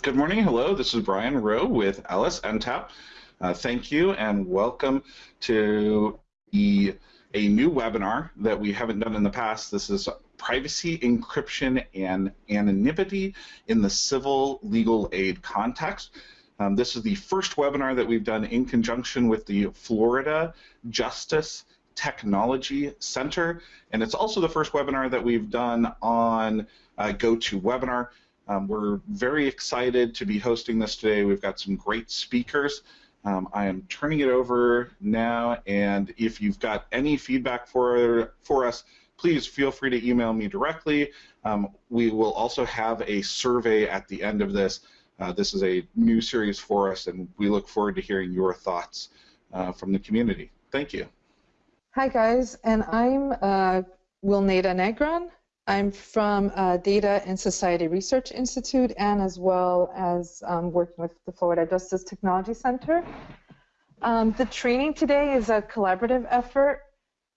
Good morning. Hello, this is Brian Rowe with LSNTAP. Uh, thank you and welcome to the, a new webinar that we haven't done in the past. This is privacy, encryption, and anonymity in the civil legal aid context. Um, this is the first webinar that we've done in conjunction with the Florida Justice Technology Center, and it's also the first webinar that we've done on uh, GoToWebinar. Um, we're very excited to be hosting this today. We've got some great speakers. Um, I am turning it over now, and if you've got any feedback for, for us, please feel free to email me directly. Um, we will also have a survey at the end of this. Uh, this is a new series for us, and we look forward to hearing your thoughts uh, from the community. Thank you. Hi, guys, and I'm uh, Wilneida Negron. I'm from uh, Data and Society Research Institute and as well as um, working with the Florida Justice Technology Center. Um, the training today is a collaborative effort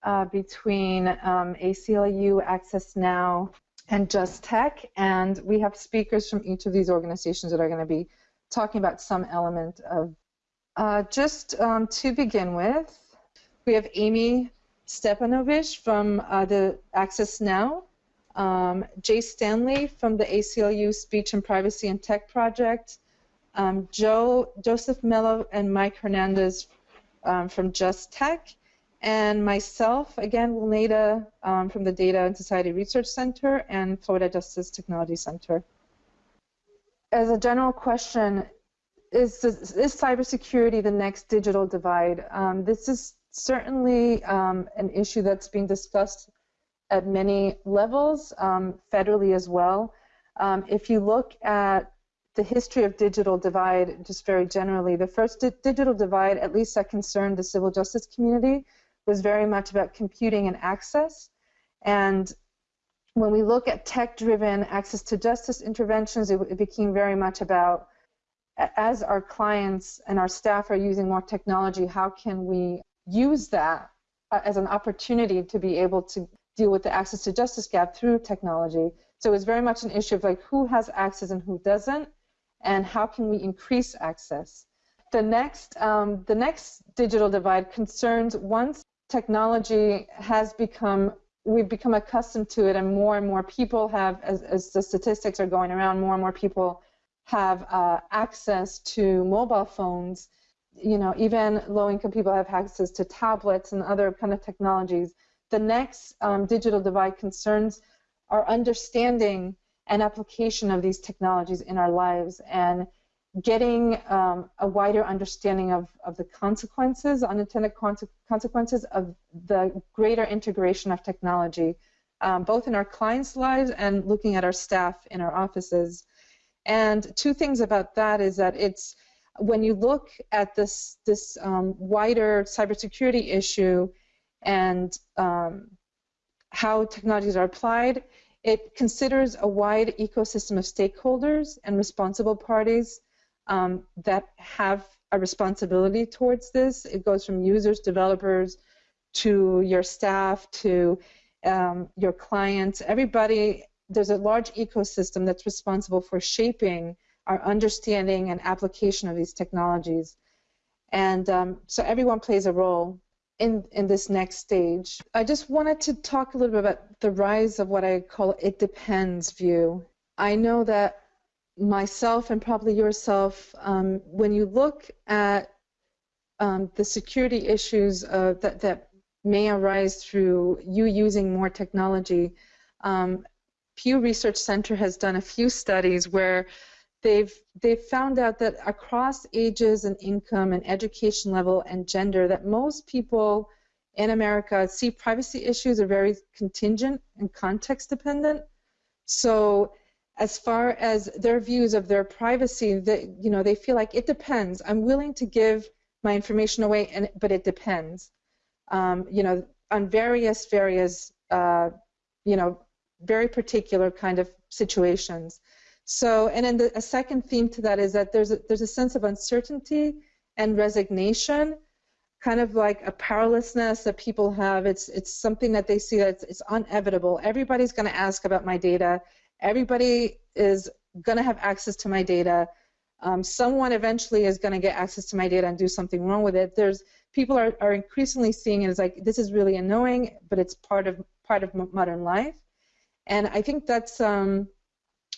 uh, between um, ACLU, Access Now, and Just Tech, and we have speakers from each of these organizations that are going to be talking about some element of. Uh, just um, to begin with, we have Amy Stepanovich from uh, the Access Now um, Jay Stanley from the ACLU Speech and Privacy and Tech Project, um, Joe Joseph Mello and Mike Hernandez um, from Just Tech, and myself, again, Wilneida um, from the Data and Society Research Center and Florida Justice Technology Center. As a general question, is, is cybersecurity the next digital divide? Um, this is certainly um, an issue that's being discussed at many levels, um, federally as well. Um, if you look at the history of digital divide, just very generally, the first di digital divide, at least that concerned the civil justice community, was very much about computing and access. And when we look at tech-driven access to justice interventions, it, it became very much about as our clients and our staff are using more technology, how can we use that uh, as an opportunity to be able to deal with the access to justice gap through technology. So it's very much an issue of like who has access and who doesn't, and how can we increase access. The next, um, the next digital divide concerns once technology has become, we've become accustomed to it, and more and more people have, as, as the statistics are going around, more and more people have uh, access to mobile phones. You know, even low-income people have access to tablets and other kind of technologies the next um, digital divide concerns our understanding and application of these technologies in our lives and getting um, a wider understanding of, of the consequences, unintended consequences of the greater integration of technology, um, both in our clients' lives and looking at our staff in our offices. And two things about that is that it's when you look at this this um, wider cybersecurity issue, and um, how technologies are applied, it considers a wide ecosystem of stakeholders and responsible parties um, that have a responsibility towards this. It goes from users, developers, to your staff, to um, your clients. Everybody, there's a large ecosystem that's responsible for shaping our understanding and application of these technologies. And um, so everyone plays a role in, in this next stage. I just wanted to talk a little bit about the rise of what I call it depends view. I know that myself and probably yourself, um, when you look at um, the security issues uh, that, that may arise through you using more technology, um, Pew Research Center has done a few studies where they've they've found out that across ages and income and education level and gender that most people in America see privacy issues are very contingent and context dependent. So as far as their views of their privacy, they, you know, they feel like it depends. I'm willing to give my information away, and but it depends. Um, you know, on various various uh, you know very particular kind of situations. So, and then the, a second theme to that is that there's a, there's a sense of uncertainty and resignation, kind of like a powerlessness that people have. It's it's something that they see that it's, it's inevitable. Everybody's going to ask about my data. Everybody is going to have access to my data. Um, someone eventually is going to get access to my data and do something wrong with it. There's people are, are increasingly seeing it as like this is really annoying, but it's part of part of modern life. And I think that's um,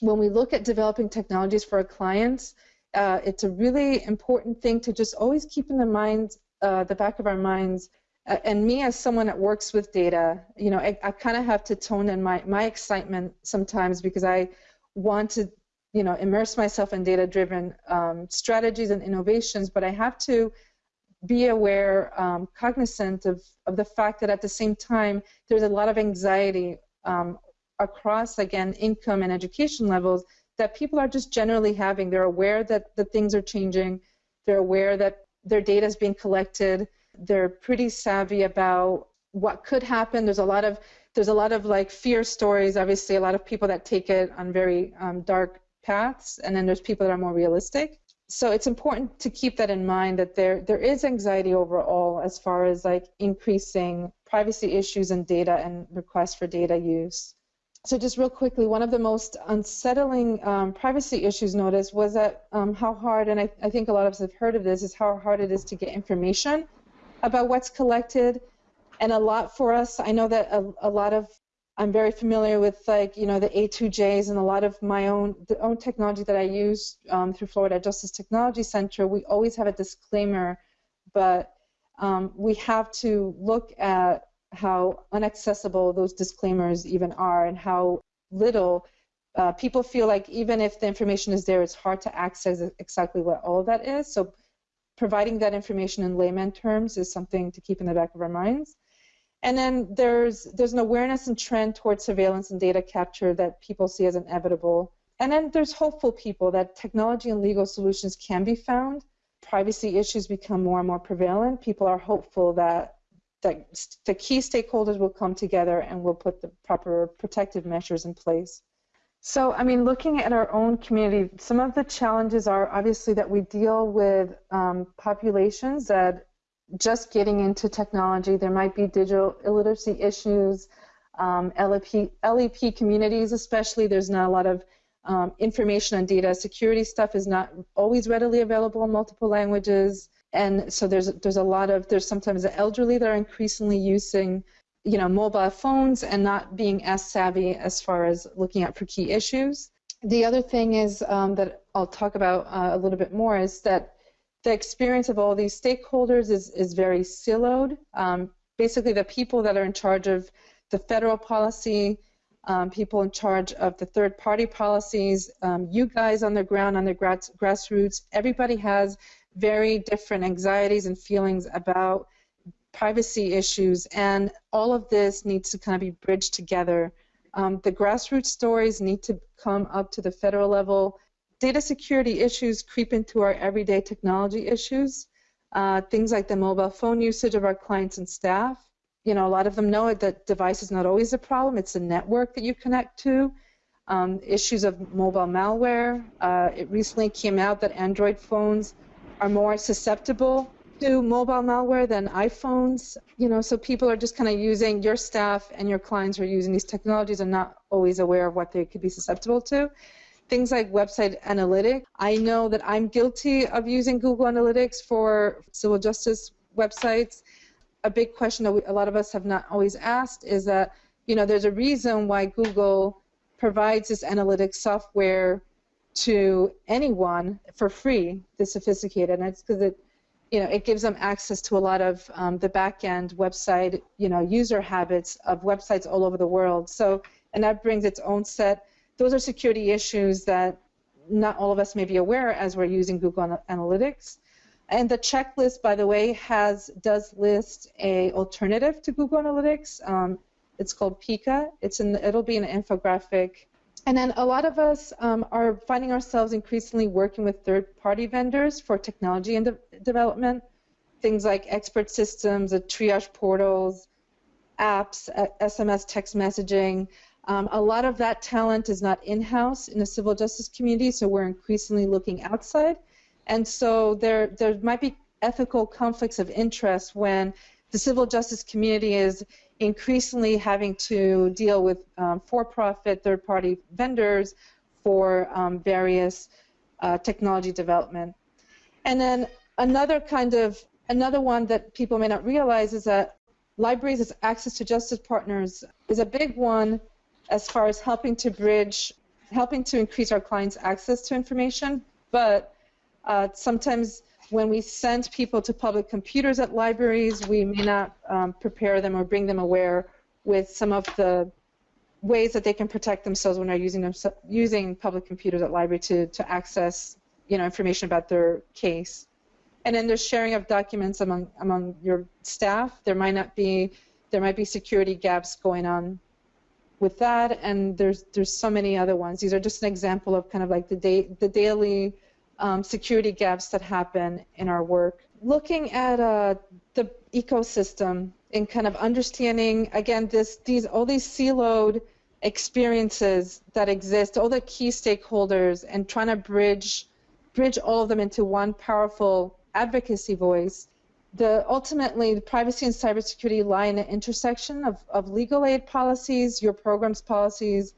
when we look at developing technologies for our clients, uh, it's a really important thing to just always keep in the mind, uh, the back of our minds. Uh, and me, as someone that works with data, you know, I, I kind of have to tone in my my excitement sometimes because I want to, you know, immerse myself in data-driven um, strategies and innovations, but I have to be aware, um, cognizant of, of the fact that at the same time, there's a lot of anxiety um, across, again, income and education levels that people are just generally having. They're aware that the things are changing. They're aware that their data is being collected. They're pretty savvy about what could happen. There's a lot of there's a lot of like fear stories. Obviously, a lot of people that take it on very um, dark paths, and then there's people that are more realistic. So it's important to keep that in mind that there there is anxiety overall as far as like increasing privacy issues and data and requests for data use. So just real quickly, one of the most unsettling um, privacy issues noticed was that um, how hard, and I, I, think a lot of us have heard of this, is how hard it is to get information about what's collected. And a lot for us, I know that a, a lot of, I'm very familiar with like, you know, the A2Js and a lot of my own, the own technology that I use um, through Florida Justice Technology Center, we always have a disclaimer, but um, we have to look at how inaccessible those disclaimers even are and how little uh, people feel like even if the information is there, it's hard to access exactly what all of that is. So providing that information in layman terms is something to keep in the back of our minds. And then there's there's an awareness and trend towards surveillance and data capture that people see as inevitable. And then there's hopeful people that technology and legal solutions can be found. Privacy issues become more and more prevalent. People are hopeful that that the key stakeholders will come together and we'll put the proper protective measures in place. So, I mean, looking at our own community, some of the challenges are obviously that we deal with um, populations that just getting into technology. There might be digital illiteracy issues, um, LEP, LEP communities, especially. There's not a lot of um, information on data security stuff is not always readily available in multiple languages and so there's there's a lot of there's sometimes the elderly that are increasingly using you know mobile phones and not being as savvy as far as looking out for key issues. The other thing is um, that I'll talk about uh, a little bit more is that the experience of all these stakeholders is is very siloed. Um, basically, the people that are in charge of the federal policy, um, people in charge of the third party policies, um, you guys on the ground, on the grass, grassroots, everybody has very different anxieties and feelings about privacy issues, and all of this needs to kind of be bridged together. Um, the grassroots stories need to come up to the federal level. Data security issues creep into our everyday technology issues. Uh, things like the mobile phone usage of our clients and staff. You know, a lot of them know that device is not always a problem. It's the network that you connect to. Um, issues of mobile malware. Uh, it recently came out that Android phones are more susceptible to mobile malware than iPhones. You know, so people are just kind of using your staff and your clients are using these technologies and not always aware of what they could be susceptible to. Things like website analytics. I know that I'm guilty of using Google Analytics for civil justice websites. A big question that we, a lot of us have not always asked is that, you know, there's a reason why Google provides this analytics software to anyone for free, the sophisticated, and it's because it, you know, it gives them access to a lot of um, the back-end website, you know, user habits of websites all over the world. So, and that brings its own set. Those are security issues that not all of us may be aware as we're using Google Analytics. And the checklist, by the way, has does list a alternative to Google Analytics. Um, it's called Piwik. It's in. It'll be an infographic and then a lot of us um, are finding ourselves increasingly working with third-party vendors for technology and de development, things like expert systems, uh, triage portals, apps, uh, SMS text messaging. Um, a lot of that talent is not in-house in the civil justice community, so we're increasingly looking outside. And so there, there might be ethical conflicts of interest when the civil justice community is increasingly having to deal with um, for-profit third-party vendors for um, various uh, technology development. And then another kind of another one that people may not realize is that libraries as access to justice partners is a big one as far as helping to bridge, helping to increase our clients' access to information. But uh, sometimes when we send people to public computers at libraries, we may not um, prepare them or bring them aware with some of the ways that they can protect themselves when they're using them, using public computers at library to, to access you know information about their case. And then there's sharing of documents among among your staff. There might not be there might be security gaps going on with that, and there's there's so many other ones. These are just an example of kind of like the day the daily um, security gaps that happen in our work. Looking at uh, the ecosystem and kind of understanding again this these all these siloed experiences that exist, all the key stakeholders, and trying to bridge bridge all of them into one powerful advocacy voice. The ultimately the privacy and cybersecurity lie in the intersection of, of legal aid policies, your program's policies,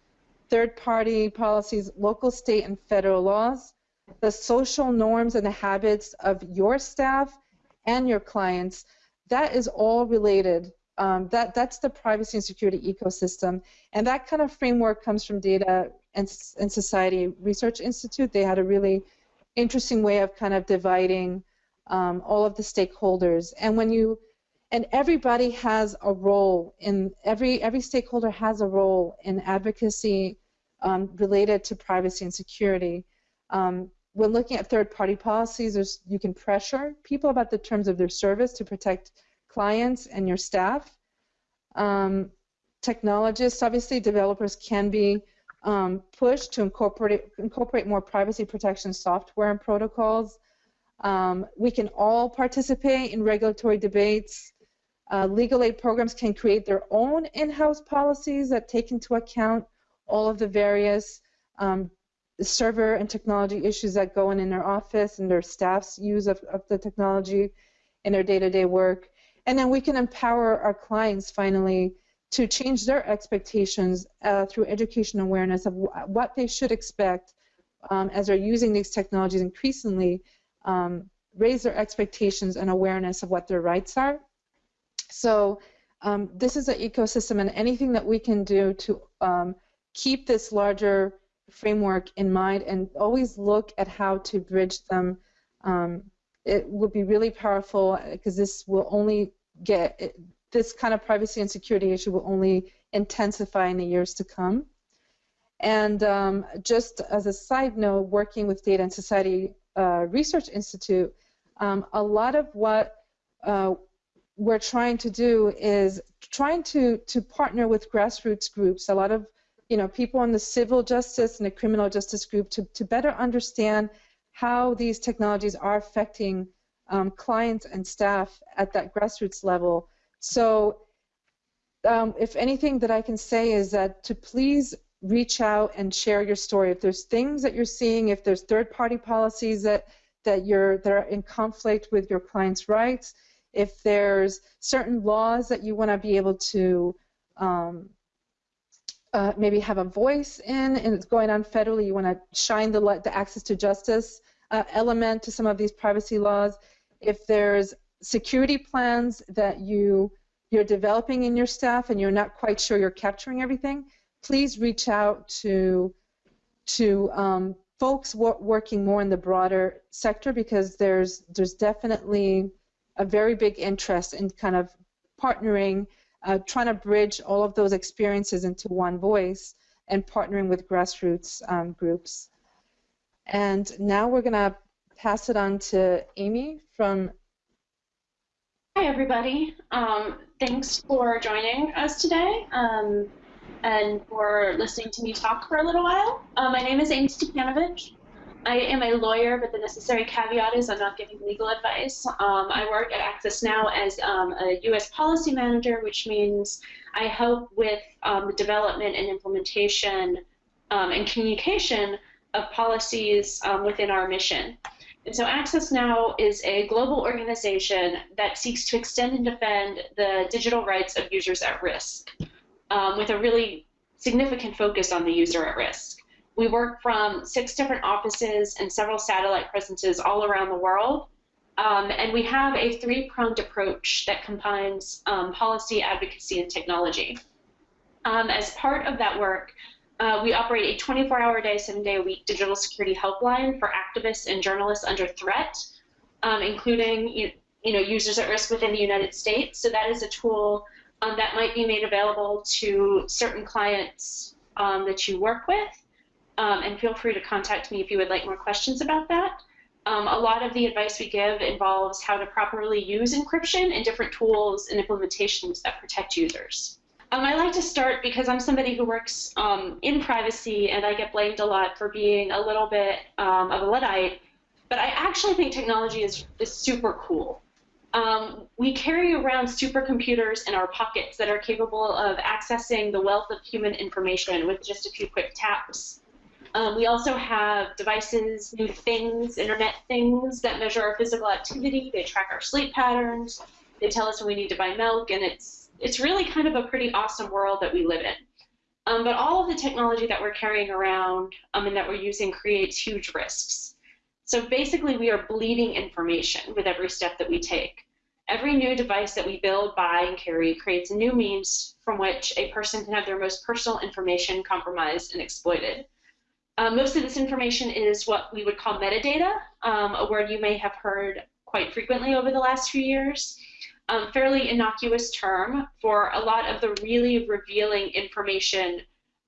third party policies, local, state, and federal laws the social norms and the habits of your staff and your clients, that is all related. Um, that that's the privacy and security ecosystem, and that kind of framework comes from Data and, and Society Research Institute. They had a really interesting way of kind of dividing um, all of the stakeholders, and when you and everybody has a role in every every stakeholder has a role in advocacy um, related to privacy and security. Um, when looking at third-party policies, you can pressure people about the terms of their service to protect clients and your staff. Um, technologists, obviously, developers can be um, pushed to incorporate incorporate more privacy protection software and protocols. Um, we can all participate in regulatory debates. Uh, legal aid programs can create their own in-house policies that take into account all of the various um, server and technology issues that go on in their office and their staff's use of, of the technology in their day-to-day work. And then we can empower our clients finally to change their expectations uh, through education awareness of what they should expect um, as they're using these technologies increasingly, um, raise their expectations and awareness of what their rights are. So um, this is an ecosystem and anything that we can do to um, keep this larger framework in mind and always look at how to bridge them. Um, it will be really powerful because this will only get it, this kind of privacy and security issue will only intensify in the years to come. And um, just as a side note, working with Data and Society uh, Research Institute, um, a lot of what uh, we're trying to do is trying to, to partner with grassroots groups. A lot of you know, people in the civil justice and the criminal justice group to, to better understand how these technologies are affecting um, clients and staff at that grassroots level. So um, if anything that I can say is that to please reach out and share your story. If there's things that you're seeing, if there's third-party policies that that you're that are in conflict with your client's rights, if there's certain laws that you want to be able to um, uh, maybe have a voice in and it's going on federally, you want to shine the light, the access to justice uh, element to some of these privacy laws. If there's security plans that you you're developing in your staff and you're not quite sure you're capturing everything, please reach out to to um, folks working more in the broader sector because there's there's definitely a very big interest in kind of partnering uh, trying to bridge all of those experiences into one voice and partnering with grassroots um, groups. And now we're going to pass it on to Amy from. Hi, everybody. Um, thanks for joining us today um, and for listening to me talk for a little while. Uh, my name is Amy Stepanovich. I am a lawyer, but the necessary caveat is I'm not giving legal advice. Um, I work at Access Now as um, a U.S. policy manager, which means I help with um, the development and implementation um, and communication of policies um, within our mission. And so Access Now is a global organization that seeks to extend and defend the digital rights of users at risk um, with a really significant focus on the user at risk. We work from six different offices and several satellite presences all around the world. Um, and we have a three-pronged approach that combines um, policy, advocacy, and technology. Um, as part of that work, uh, we operate a 24-hour day, seven-day-a-week digital security helpline for activists and journalists under threat, um, including you, you know users at risk within the United States. So that is a tool um, that might be made available to certain clients um, that you work with. And feel free to contact me if you would like more questions about that. Um, a lot of the advice we give involves how to properly use encryption and different tools and implementations that protect users. Um, I like to start because I'm somebody who works um, in privacy and I get blamed a lot for being a little bit um, of a Luddite, but I actually think technology is, is super cool. Um, we carry around supercomputers in our pockets that are capable of accessing the wealth of human information with just a few quick taps. Um, we also have devices, new things, internet things that measure our physical activity. They track our sleep patterns. They tell us when we need to buy milk, and it's it's really kind of a pretty awesome world that we live in. Um, but all of the technology that we're carrying around um, and that we're using creates huge risks. So basically, we are bleeding information with every step that we take. Every new device that we build, buy, and carry creates new means from which a person can have their most personal information compromised and exploited. Um, most of this information is what we would call metadata, um, a word you may have heard quite frequently over the last few years. Um, fairly innocuous term for a lot of the really revealing information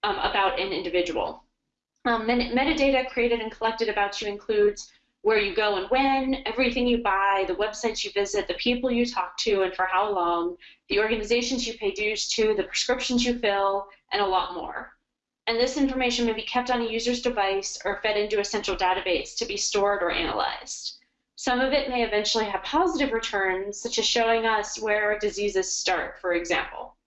um, about an individual. Um, metadata created and collected about you includes where you go and when, everything you buy, the websites you visit, the people you talk to and for how long, the organizations you pay dues to, the prescriptions you fill, and a lot more and this information may be kept on a user's device or fed into a central database to be stored or analyzed. Some of it may eventually have positive returns, such as showing us where diseases start, for example.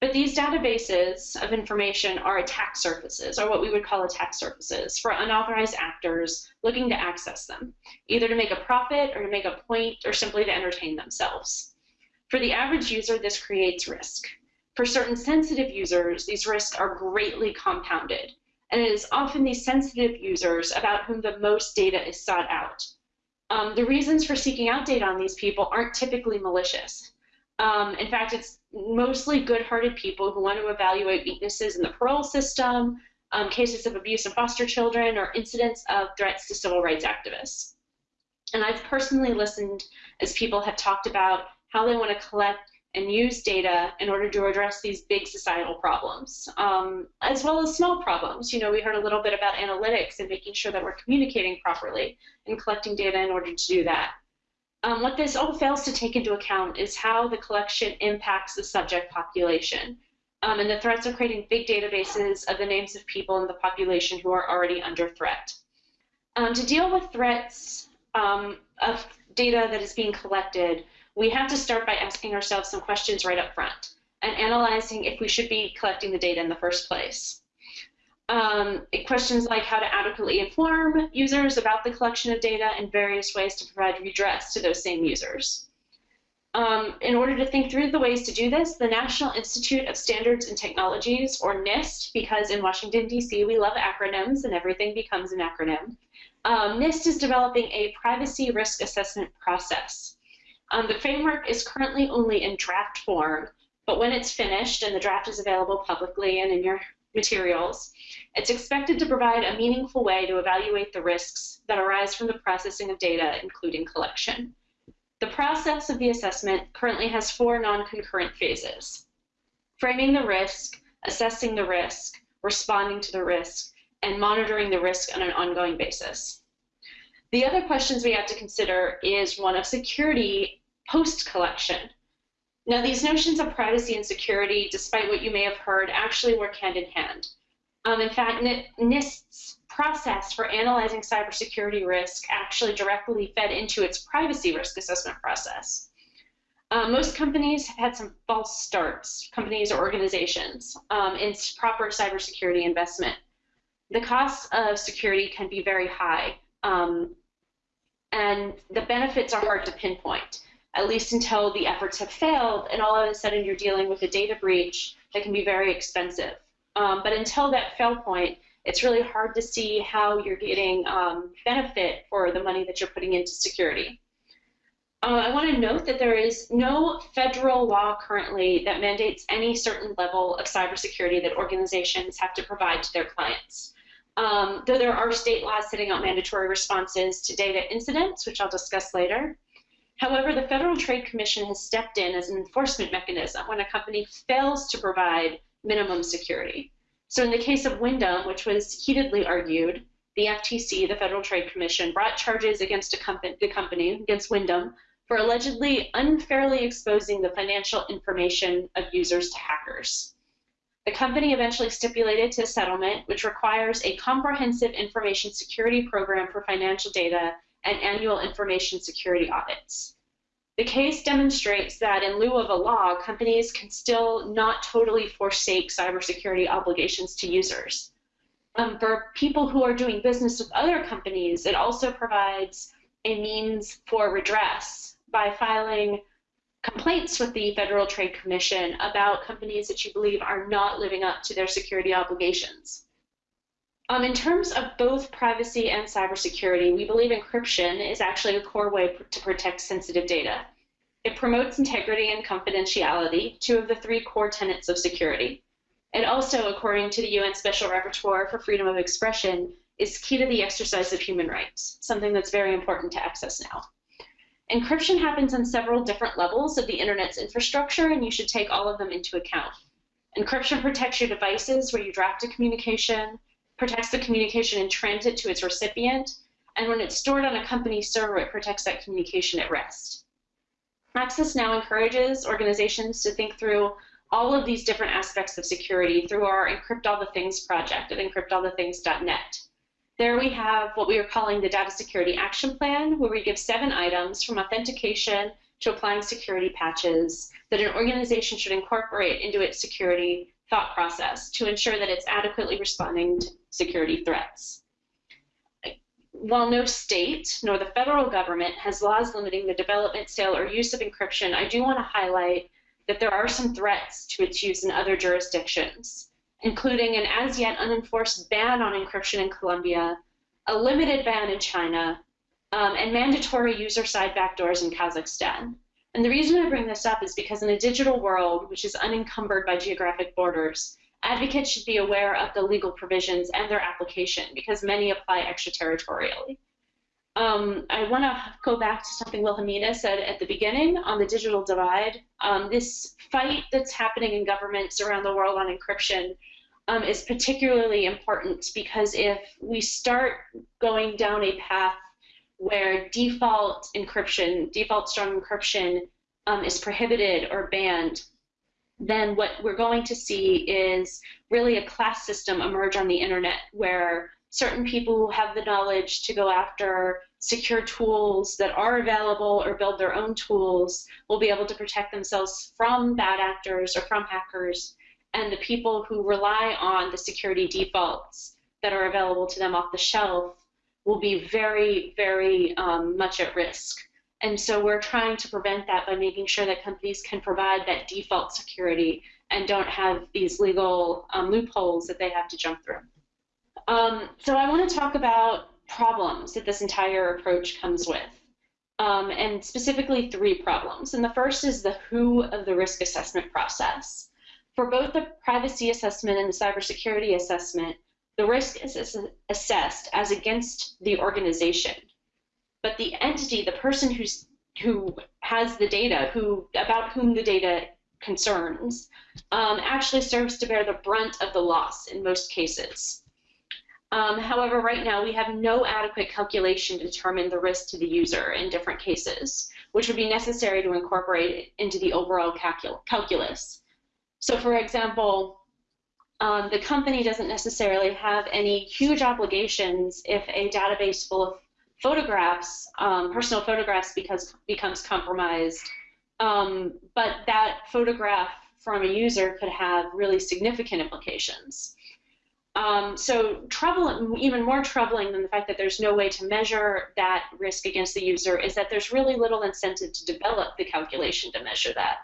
But these databases of information are attack surfaces, or what we would call attack surfaces, for unauthorized actors looking to access them, either to make a profit or to make a point or simply to entertain themselves. For the average user, this creates risk. For certain sensitive users, these risks are greatly compounded, and it is often these sensitive users about whom the most data is sought out. Um, the reasons for seeking out data on these people aren't typically malicious. Um, in fact, it's mostly good-hearted people who want to evaluate weaknesses in the parole system, um, cases of abuse of foster children, or incidents of threats to civil rights activists. And I've personally listened as people have talked about how they want to collect and use data in order to address these big societal problems, um, as well as small problems. You know, we heard a little bit about analytics and making sure that we're communicating properly and collecting data in order to do that. Um, what this all fails to take into account is how the collection impacts the subject population um, and the threats of creating big databases of the names of people in the population who are already under threat. Um, to deal with threats um, of data that is being collected, we have to start by asking ourselves some questions right up front and analyzing if we should be collecting the data in the first place. Um, questions like how to adequately inform users about the collection of data and various ways to provide redress to those same users. Um, in order to think through the ways to do this, the National Institute of Standards and Technologies, or NIST, because in Washington, D.C., we love acronyms and everything becomes an acronym, um, NIST is developing a privacy risk assessment process. Um, the framework is currently only in draft form, but when it's finished and the draft is available publicly and in your materials, it's expected to provide a meaningful way to evaluate the risks that arise from the processing of data, including collection. The process of the assessment currently has four non-concurrent phases. Framing the risk, assessing the risk, responding to the risk, and monitoring the risk on an ongoing basis. The other questions we have to consider is one of security post-collection. Now, these notions of privacy and security, despite what you may have heard, actually work hand in hand. Um, in fact, NIST's process for analyzing cybersecurity risk actually directly fed into its privacy risk assessment process. Um, most companies have had some false starts, companies or organizations, um, in proper cybersecurity investment. The costs of security can be very high. Um, and the benefits are hard to pinpoint, at least until the efforts have failed, and all of a sudden you're dealing with a data breach that can be very expensive. Um, but until that fail point, it's really hard to see how you're getting um, benefit for the money that you're putting into security. Uh, I want to note that there is no federal law currently that mandates any certain level of cybersecurity that organizations have to provide to their clients. Um, though there are state laws setting out mandatory responses to data incidents, which I'll discuss later. However, the Federal Trade Commission has stepped in as an enforcement mechanism when a company fails to provide minimum security. So in the case of Wyndham, which was heatedly argued, the FTC, the Federal Trade Commission, brought charges against company, the company, against Wyndham, for allegedly unfairly exposing the financial information of users to hackers. The company eventually stipulated to a settlement which requires a comprehensive information security program for financial data and annual information security audits. The case demonstrates that in lieu of a law, companies can still not totally forsake cybersecurity obligations to users. Um, for people who are doing business with other companies, it also provides a means for redress by filing complaints with the Federal Trade Commission about companies that you believe are not living up to their security obligations. Um, in terms of both privacy and cybersecurity, we believe encryption is actually a core way to protect sensitive data. It promotes integrity and confidentiality, two of the three core tenets of security. It also, according to the UN Special Rapporteur for Freedom of Expression, is key to the exercise of human rights, something that's very important to access now. Encryption happens on several different levels of the internet's infrastructure, and you should take all of them into account. Encryption protects your devices where you draft a communication, protects the communication in transit to its recipient, and when it's stored on a company server, it protects that communication at rest. Access Now encourages organizations to think through all of these different aspects of security through our Encrypt All the Things project at encryptallthethings.net. There we have what we are calling the Data Security Action Plan, where we give seven items from authentication to applying security patches that an organization should incorporate into its security thought process to ensure that it's adequately responding to security threats. While no state nor the federal government has laws limiting the development, sale, or use of encryption, I do want to highlight that there are some threats to its use in other jurisdictions, including an as yet unenforced ban on encryption in Colombia, a limited ban in China, um, and mandatory user side backdoors in Kazakhstan. And the reason I bring this up is because in a digital world, which is unencumbered by geographic borders, advocates should be aware of the legal provisions and their application because many apply extraterritorially. Um, I want to go back to something Wilhelmina said at the beginning on the digital divide. Um, this fight that's happening in governments around the world on encryption um, is particularly important because if we start going down a path where default encryption, default strong encryption um, is prohibited or banned, then what we're going to see is really a class system emerge on the internet where certain people who have the knowledge to go after secure tools that are available or build their own tools will be able to protect themselves from bad actors or from hackers. And the people who rely on the security defaults that are available to them off the shelf will be very, very um, much at risk. And so we're trying to prevent that by making sure that companies can provide that default security and don't have these legal um, loopholes that they have to jump through. Um, so I want to talk about problems that this entire approach comes with, um, and specifically three problems. And the first is the who of the risk assessment process. For both the privacy assessment and the cybersecurity assessment, the risk is assessed as against the organization. But the entity, the person who's who has the data, who about whom the data concerns, um, actually serves to bear the brunt of the loss in most cases. Um, however, right now we have no adequate calculation to determine the risk to the user in different cases, which would be necessary to incorporate into the overall calcul calculus. So, for example, um, the company doesn't necessarily have any huge obligations if a database full of photographs, um, personal photographs, because becomes compromised. Um, but that photograph from a user could have really significant implications. Um, so trouble, even more troubling than the fact that there's no way to measure that risk against the user is that there's really little incentive to develop the calculation to measure that.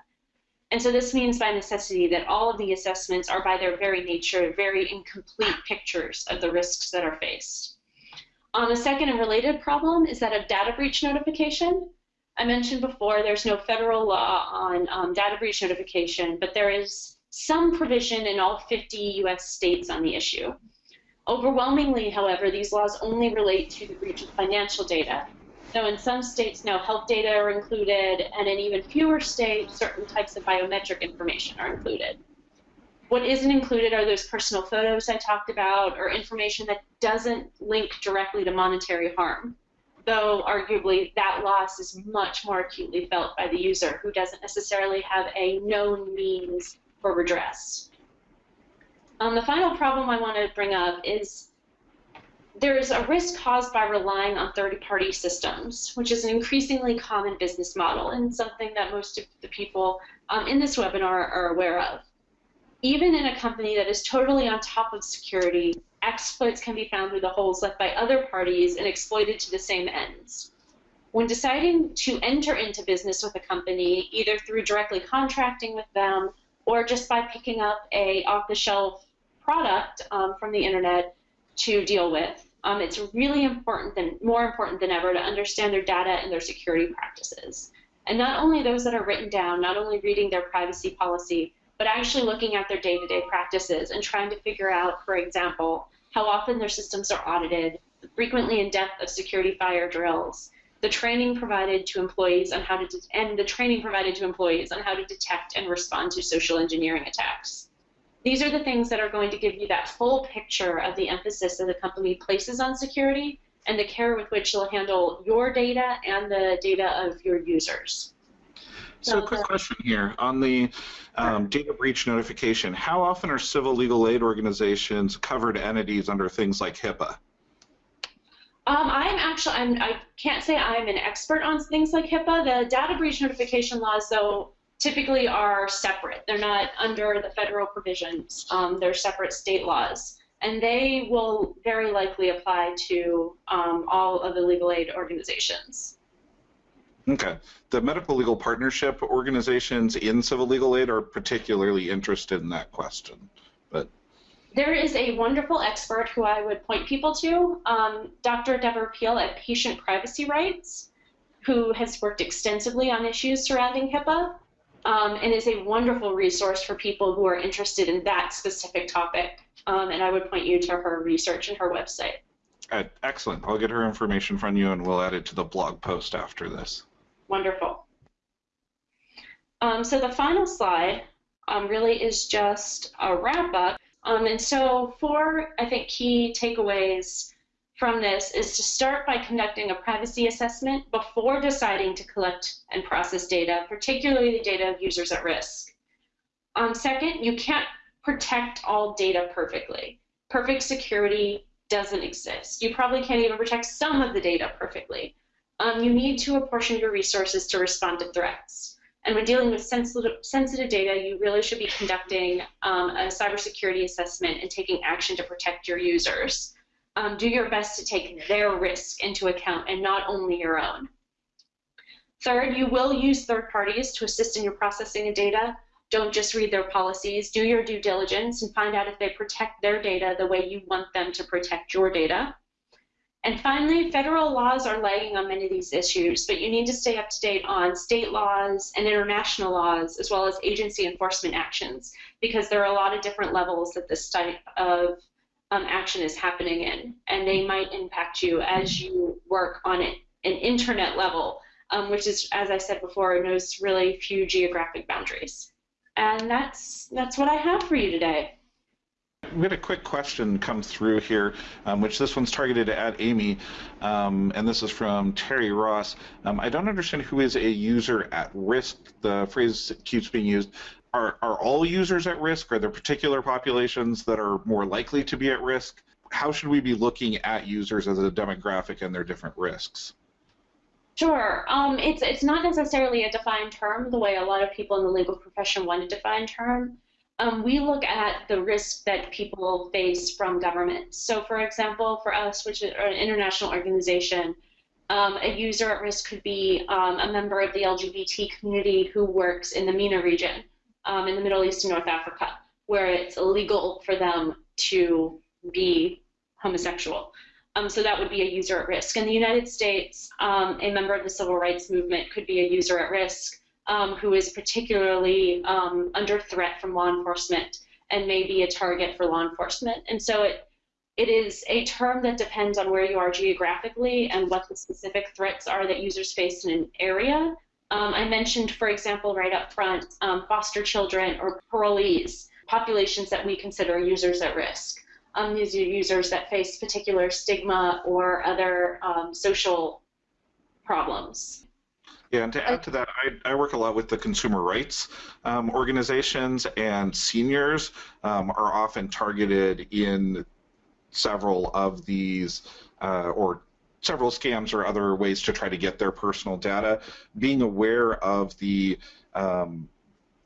And so this means by necessity that all of the assessments are by their very nature very incomplete pictures of the risks that are faced. Um, a second and related problem is that of data breach notification. I mentioned before there's no federal law on um, data breach notification, but there is some provision in all 50 US states on the issue. Overwhelmingly, however, these laws only relate to the breach of financial data, though in some states now health data are included, and in even fewer states, certain types of biometric information are included. What isn't included are those personal photos I talked about, or information that doesn't link directly to monetary harm, though arguably that loss is much more acutely felt by the user who doesn't necessarily have a known means for redress. Um, the final problem I want to bring up is there is a risk caused by relying on third-party systems, which is an increasingly common business model and something that most of the people um, in this webinar are aware of. Even in a company that is totally on top of security, exploits can be found through the holes left by other parties and exploited to the same ends. When deciding to enter into business with a company, either through directly contracting with them or just by picking up a off-the-shelf product um, from the internet to deal with. Um, it's really important, than, more important than ever, to understand their data and their security practices. And not only those that are written down, not only reading their privacy policy, but actually looking at their day-to-day -day practices and trying to figure out, for example, how often their systems are audited, the frequently in depth of security fire drills, the training provided to employees on how to and the training provided to employees on how to detect and respond to social engineering attacks. These are the things that are going to give you that full picture of the emphasis that the company places on security and the care with which they'll handle your data and the data of your users. So, a quick question here on the um, data breach notification. How often are civil legal aid organizations covered entities under things like HIPAA? Um, I'm actually, I'm, I can't say I'm an expert on things like HIPAA. The data breach notification laws, though, typically are separate. They're not under the federal provisions. Um, they're separate state laws. And they will very likely apply to um, all of the legal aid organizations. Okay. The medical legal partnership organizations in civil legal aid are particularly interested in that question. But there is a wonderful expert who I would point people to, um, Dr. Deborah Peel at Patient Privacy Rights, who has worked extensively on issues surrounding HIPAA um, and is a wonderful resource for people who are interested in that specific topic. Um, and I would point you to her research and her website. Uh, excellent. I'll get her information from you and we'll add it to the blog post after this. Wonderful. Um, so the final slide um, really is just a wrap up. Um, and so four, I think, key takeaways from this is to start by conducting a privacy assessment before deciding to collect and process data, particularly the data of users at risk. Um, second, you can't protect all data perfectly. Perfect security doesn't exist. You probably can't even protect some of the data perfectly. Um, you need to apportion your resources to respond to threats. And when dealing with sensitive, sensitive data, you really should be conducting um, a cybersecurity assessment and taking action to protect your users um, do your best to take their risk into account and not only your own. Third, you will use third parties to assist in your processing of data. Don't just read their policies. Do your due diligence and find out if they protect their data the way you want them to protect your data. And finally, federal laws are lagging on many of these issues, but you need to stay up to date on state laws and international laws, as well as agency enforcement actions, because there are a lot of different levels that this type of um, action is happening in, and they might impact you as you work on it, an internet level, um, which is, as I said before, knows really few geographic boundaries. And that's that's what I have for you today. We had a quick question come through here, um, which this one's targeted at Amy, um, and this is from Terry Ross. Um, I don't understand who is a user at risk. The phrase keeps being used are, are all users at risk? Are there particular populations that are more likely to be at risk? How should we be looking at users as a demographic and their different risks? Sure. Um, it's it's not necessarily a defined term the way a lot of people in the legal profession want a defined term. Um, we look at the risk that people face from government. So, for example, for us, which is an international organization, um, a user at risk could be um, a member of the LGBT community who works in the MENA region um, in the Middle East and North Africa, where it's illegal for them to be homosexual. Um, so that would be a user at risk. In the United States, um, a member of the civil rights movement could be a user at risk um, who is particularly um, under threat from law enforcement and may be a target for law enforcement. And so it it is a term that depends on where you are geographically and what the specific threats are that users face in an area. Um, I mentioned, for example, right up front, um, foster children or parolees, populations that we consider users at risk. Um, these are users that face particular stigma or other um, social problems. Yeah, and to add to that, I, I work a lot with the consumer rights um, organizations, and seniors um, are often targeted in several of these uh, or several scams or other ways to try to get their personal data. Being aware of the um,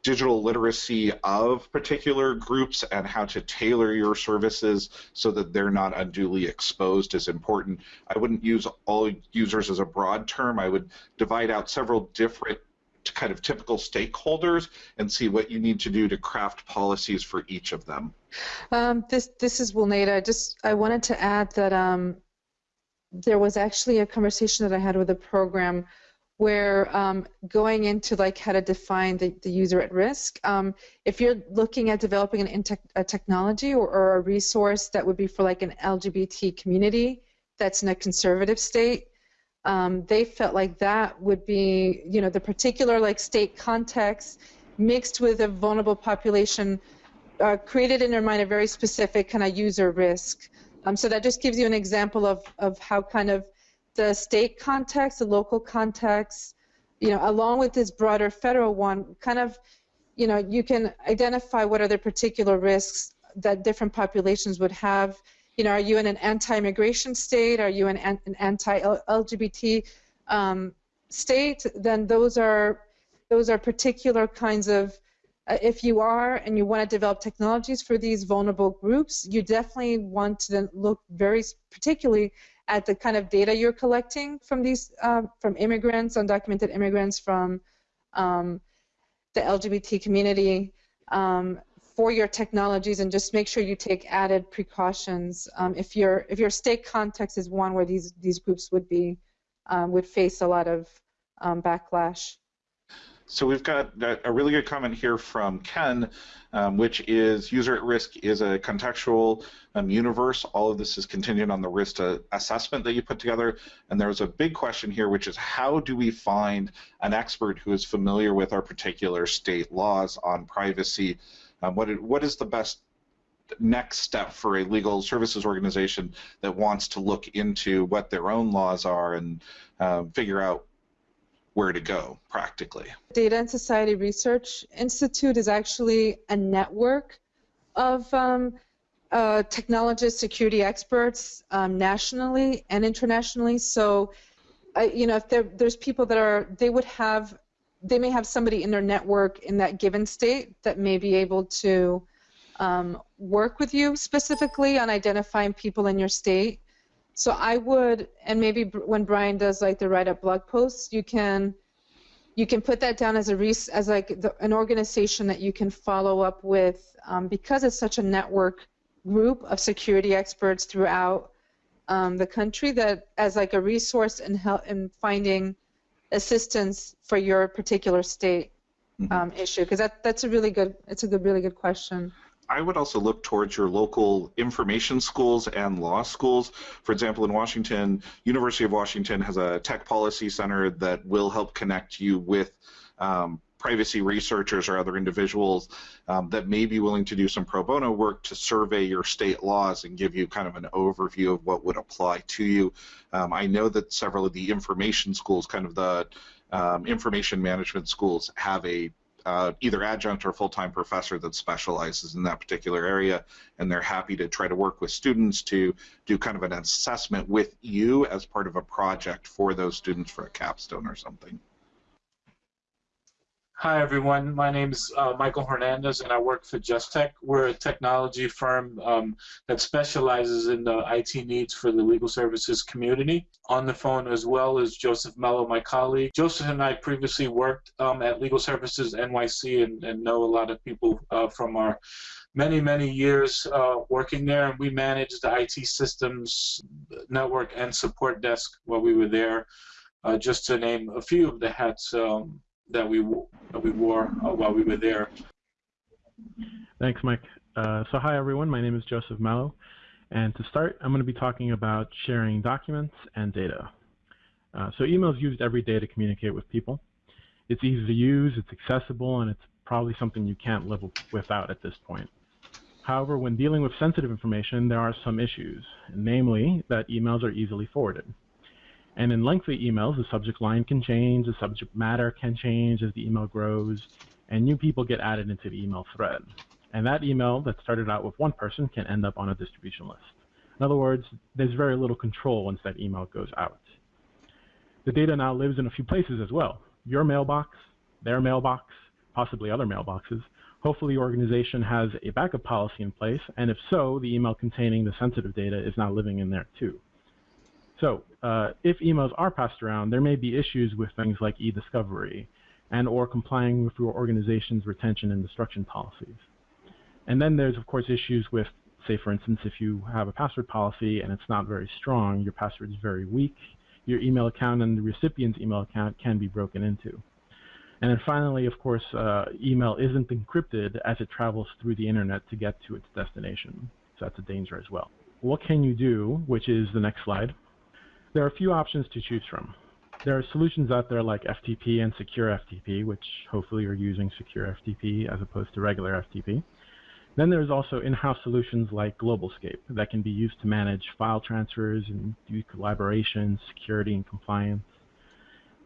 digital literacy of particular groups and how to tailor your services so that they're not unduly exposed is important. I wouldn't use all users as a broad term. I would divide out several different kind of typical stakeholders and see what you need to do to craft policies for each of them. Um, this this is Wilneida. Just I wanted to add that um, there was actually a conversation that I had with a program where um, going into like how to define the, the user at risk, um, if you're looking at developing an a technology or, or, a resource that would be for like an LGBT community that's in a conservative state, um, they felt like that would be, you know, the particular like state context mixed with a vulnerable population uh, created in their mind a very specific kind of user risk. Um, so that just gives you an example of, of how kind of the state context, the local context, you know, along with this broader federal one, kind of, you know, you can identify what are the particular risks that different populations would have you know, are you in an anti-immigration state? Are you in an anti-LGBT um, state? Then those are those are particular kinds of. Uh, if you are and you want to develop technologies for these vulnerable groups, you definitely want to look very particularly at the kind of data you're collecting from these uh, from immigrants, undocumented immigrants, from um, the LGBT community, um, for your technologies and just make sure you take added precautions. Um, if your if your state context is one where these these groups would be um, would face a lot of um, backlash. So we've got a really good comment here from Ken, um, which is user at risk is a contextual um, universe. All of this is contingent on the risk assessment that you put together. And there's a big question here, which is how do we find an expert who is familiar with our particular state laws on privacy um, what, what is the best next step for a legal services organization that wants to look into what their own laws are and uh, figure out where to go practically? Data and Society Research Institute is actually a network of um, uh, technologists, security experts um, nationally and internationally. So, uh, you know, if there's people that are, they would have they may have somebody in their network in that given state that may be able to um, work with you specifically on identifying people in your state. So I would, and maybe when Brian does like the write-up blog posts, you can you can put that down as a res- as like the, an organization that you can follow up with um, because it's such a network group of security experts throughout um, the country that as like a resource in help in finding assistance for your particular state mm-hmm. um, issue? Because that that's a really good it's a good really good question. I would also look towards your local information schools and law schools. For example, in Washington, University of Washington has a tech policy center that will help connect you with um, privacy researchers or other individuals um, that may be willing to do some pro bono work to survey your state laws and give you kind of an overview of what would apply to you. Um, I know that several of the information schools, kind of the um, information management schools, have a uh, either adjunct or full-time professor that specializes in that particular area, and they're happy to try to work with students to do kind of an assessment with you as part of a project for those students for a capstone or something. Hi, everyone. My name is uh, Michael Hernandez, and I work for JustTech. We're a technology firm um, that specializes in the IT needs for the legal services community. On the phone as well is Joseph Mello, my colleague. Joseph and I previously worked um, at Legal Services NYC and, and, know a lot of people uh, from our many, many years uh, working there. And we managed the IT systems, network, and support desk while we were there, uh, just to name a few of the hats. Um, that we that we wore uh, while we were there. Thanks, Mike. Uh, so hi everyone, my name is Joseph Mello, and to start, I'm going to be talking about sharing documents and data. Uh, so email is used every day to communicate with people. It's easy to use, it's accessible, and it's probably something you can't live without at this point. However, when dealing with sensitive information, there are some issues, namely that emails are easily forwarded. And in lengthy emails, the subject line can change, the subject matter can change as the email grows, and new people get added into the email thread. And that email that started out with one person can end up on a distribution list. In other words, there's very little control once that email goes out. The data now lives in a few places as well. Your mailbox, their mailbox, possibly other mailboxes. Hopefully your organization has a backup policy in place, and if so, the email containing the sensitive data is now living in there too. So uh, if emails are passed around, there may be issues with things like e-discovery and or complying with your organization's retention and destruction policies. And then there's, of course, issues with, say, for instance, if you have a password policy and it's not very strong, your password is very weak, your email account and the recipient's email account can be broken into. And then finally, of course, uh, email isn't encrypted as it travels through the internet to get to its destination. So that's a danger as well. What can you do, which is the next slide, there are a few options to choose from. There are solutions out there like FTP and Secure FTP, which hopefully you're using Secure FTP as opposed to regular FTP. Then there's also in-house solutions like GlobalScape that can be used to manage file transfers and do collaboration, security, and compliance.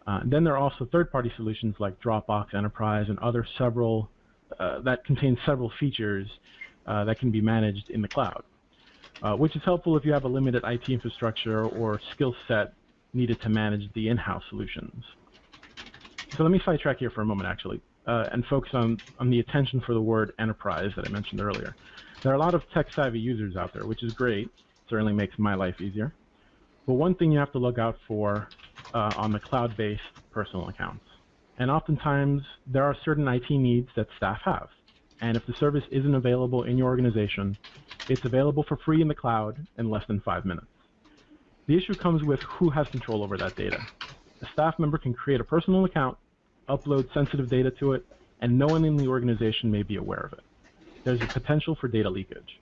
Uh, then there are also third-party solutions like Dropbox Enterprise and other several uh, that contain several features uh, that can be managed in the cloud uh, which is helpful if you have a limited IT infrastructure or skill set needed to manage the in-house solutions. So let me sidetrack here for a moment, actually, uh, and focus on, on the attention for the word enterprise that I mentioned earlier. There are a lot of tech-savvy users out there, which is great. Certainly makes my life easier. But one thing you have to look out for uh, on the cloud-based personal accounts. And oftentimes, there are certain IT needs that staff have. And if the service isn't available in your organization, it's available for free in the cloud in less than five minutes. The issue comes with who has control over that data. A staff member can create a personal account, upload sensitive data to it, and no one in the organization may be aware of it. There's a potential for data leakage.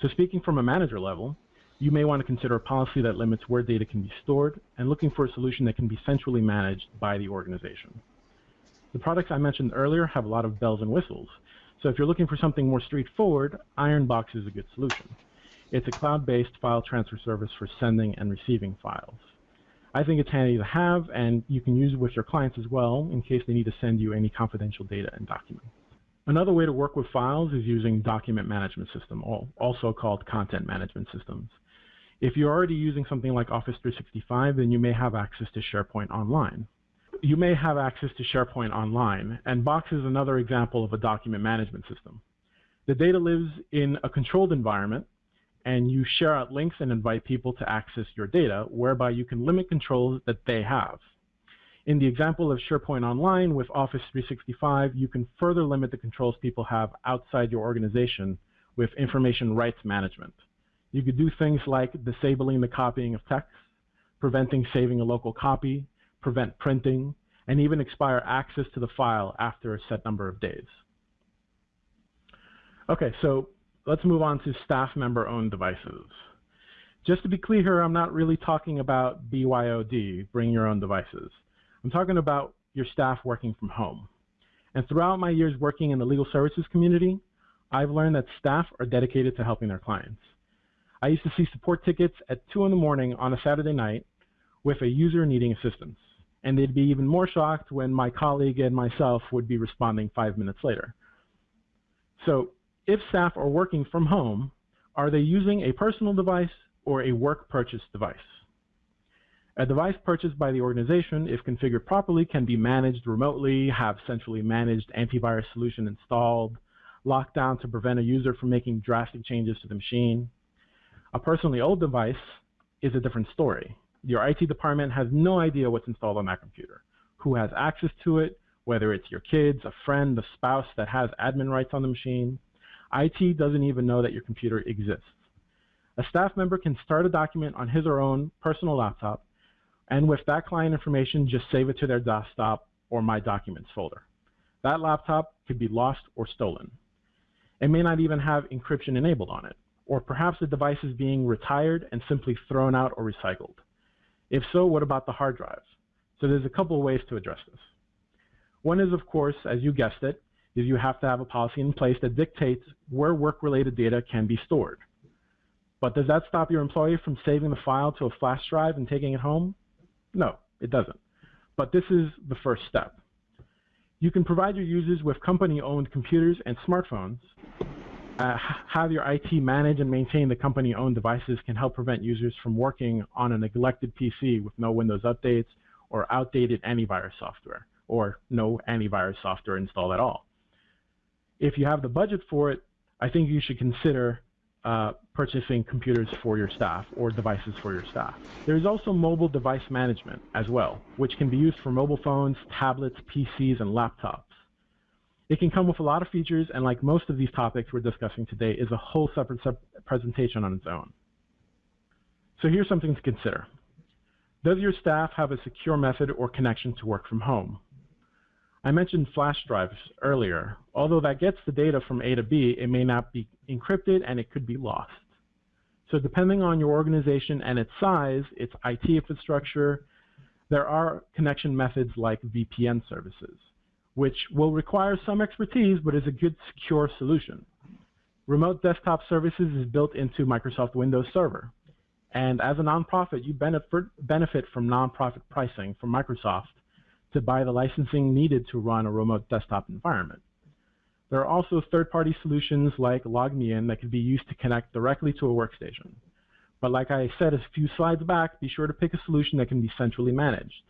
So speaking from a manager level, you may want to consider a policy that limits where data can be stored and looking for a solution that can be centrally managed by the organization. The products I mentioned earlier have a lot of bells and whistles, so if you're looking for something more straightforward, Ironbox is a good solution. It's a cloud-based file transfer service for sending and receiving files. I think it's handy to have, and you can use it with your clients as well in case they need to send you any confidential data and documents. Another way to work with files is using document management system, also called content management systems. If you're already using something like Office 365, then you may have access to SharePoint Online you may have access to SharePoint Online, and Box is another example of a document management system. The data lives in a controlled environment, and you share out links and invite people to access your data, whereby you can limit controls that they have. In the example of SharePoint Online with Office 365, you can further limit the controls people have outside your organization with information rights management. You could do things like disabling the copying of text, preventing saving a local copy, prevent printing, and even expire access to the file after a set number of days. Okay, so let's move on to staff member owned devices. Just to be clear here, I'm not really talking about BYOD, bring your own devices. I'm talking about your staff working from home. And throughout my years working in the legal services community, I've learned that staff are dedicated to helping their clients. I used to see support tickets at 2 in the morning on a Saturday night with a user needing assistance and they'd be even more shocked when my colleague and myself would be responding five minutes later. So if staff are working from home, are they using a personal device or a work purchase device? A device purchased by the organization, if configured properly, can be managed remotely, have centrally managed antivirus solution installed, locked down to prevent a user from making drastic changes to the machine. A personally owned device is a different story. Your IT department has no idea what's installed on that computer, who has access to it, whether it's your kids, a friend, a spouse that has admin rights on the machine. IT doesn't even know that your computer exists. A staff member can start a document on his or her own personal laptop, and with that client information, just save it to their desktop or My Documents folder. That laptop could be lost or stolen. It may not even have encryption enabled on it, or perhaps the device is being retired and simply thrown out or recycled. If so, what about the hard drives? So there's a couple of ways to address this. One is, of course, as you guessed it, is you have to have a policy in place that dictates where work-related data can be stored. But does that stop your employee from saving the file to a flash drive and taking it home? No, it doesn't. But this is the first step. You can provide your users with company-owned computers and smartphones. Uh, have your IT manage and maintain the company-owned devices can help prevent users from working on a neglected PC with no Windows updates or outdated antivirus software, or no antivirus software installed at all. If you have the budget for it, I think you should consider uh, purchasing computers for your staff or devices for your staff. There is also mobile device management as well, which can be used for mobile phones, tablets, PCs, and laptops. It can come with a lot of features, and like most of these topics we're discussing today, is a whole separate presentation on its own. So here's something to consider. Does your staff have a secure method or connection to work from home? I mentioned flash drives earlier. Although that gets the data from A to B, it may not be encrypted and it could be lost. So depending on your organization and its size, its IT infrastructure, there are connection methods like VPN services, which will require some expertise but is a good secure solution. Remote Desktop Services is built into Microsoft Windows Server. And as a nonprofit, you benefit, benefit from nonprofit pricing from Microsoft to buy the licensing needed to run a remote desktop environment. There are also third-party solutions like LogMeIn that can be used to connect directly to a workstation. But like I said a few slides back, be sure to pick a solution that can be centrally managed.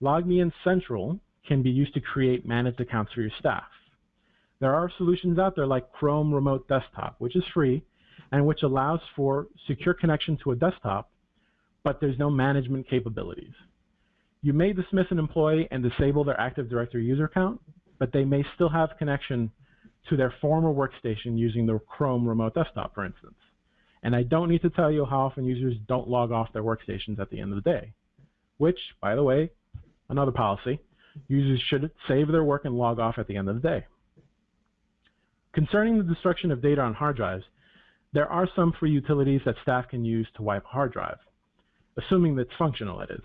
LogMeIn Central can be used to create managed accounts for your staff. There are solutions out there like Chrome Remote Desktop, which is free and which allows for secure connection to a desktop, but there's no management capabilities. You may dismiss an employee and disable their Active Directory user account, but they may still have connection to their former workstation using the Chrome Remote Desktop, for instance. And I don't need to tell you how often users don't log off their workstations at the end of the day, which, by the way, another policy, users should save their work and log off at the end of the day. Concerning the destruction of data on hard drives, there are some free utilities that staff can use to wipe a hard drive, assuming that it's functional, that is.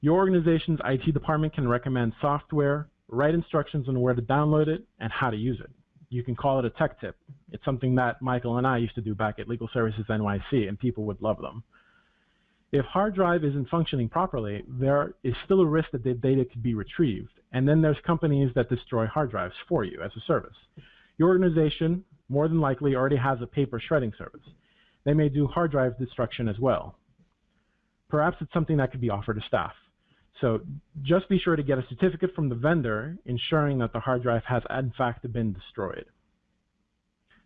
Your organization's IT department can recommend software, write instructions on where to download it, and how to use it. You can call it a tech tip. It's something that Michael and I used to do back at Legal Services NYC, and people would love them. If hard drive isn't functioning properly, there is still a risk that the data could be retrieved. And then there's companies that destroy hard drives for you as a service. Your organization, more than likely, already has a paper shredding service. They may do hard drive destruction as well. Perhaps it's something that could be offered to staff. So just be sure to get a certificate from the vendor ensuring that the hard drive has in fact been destroyed.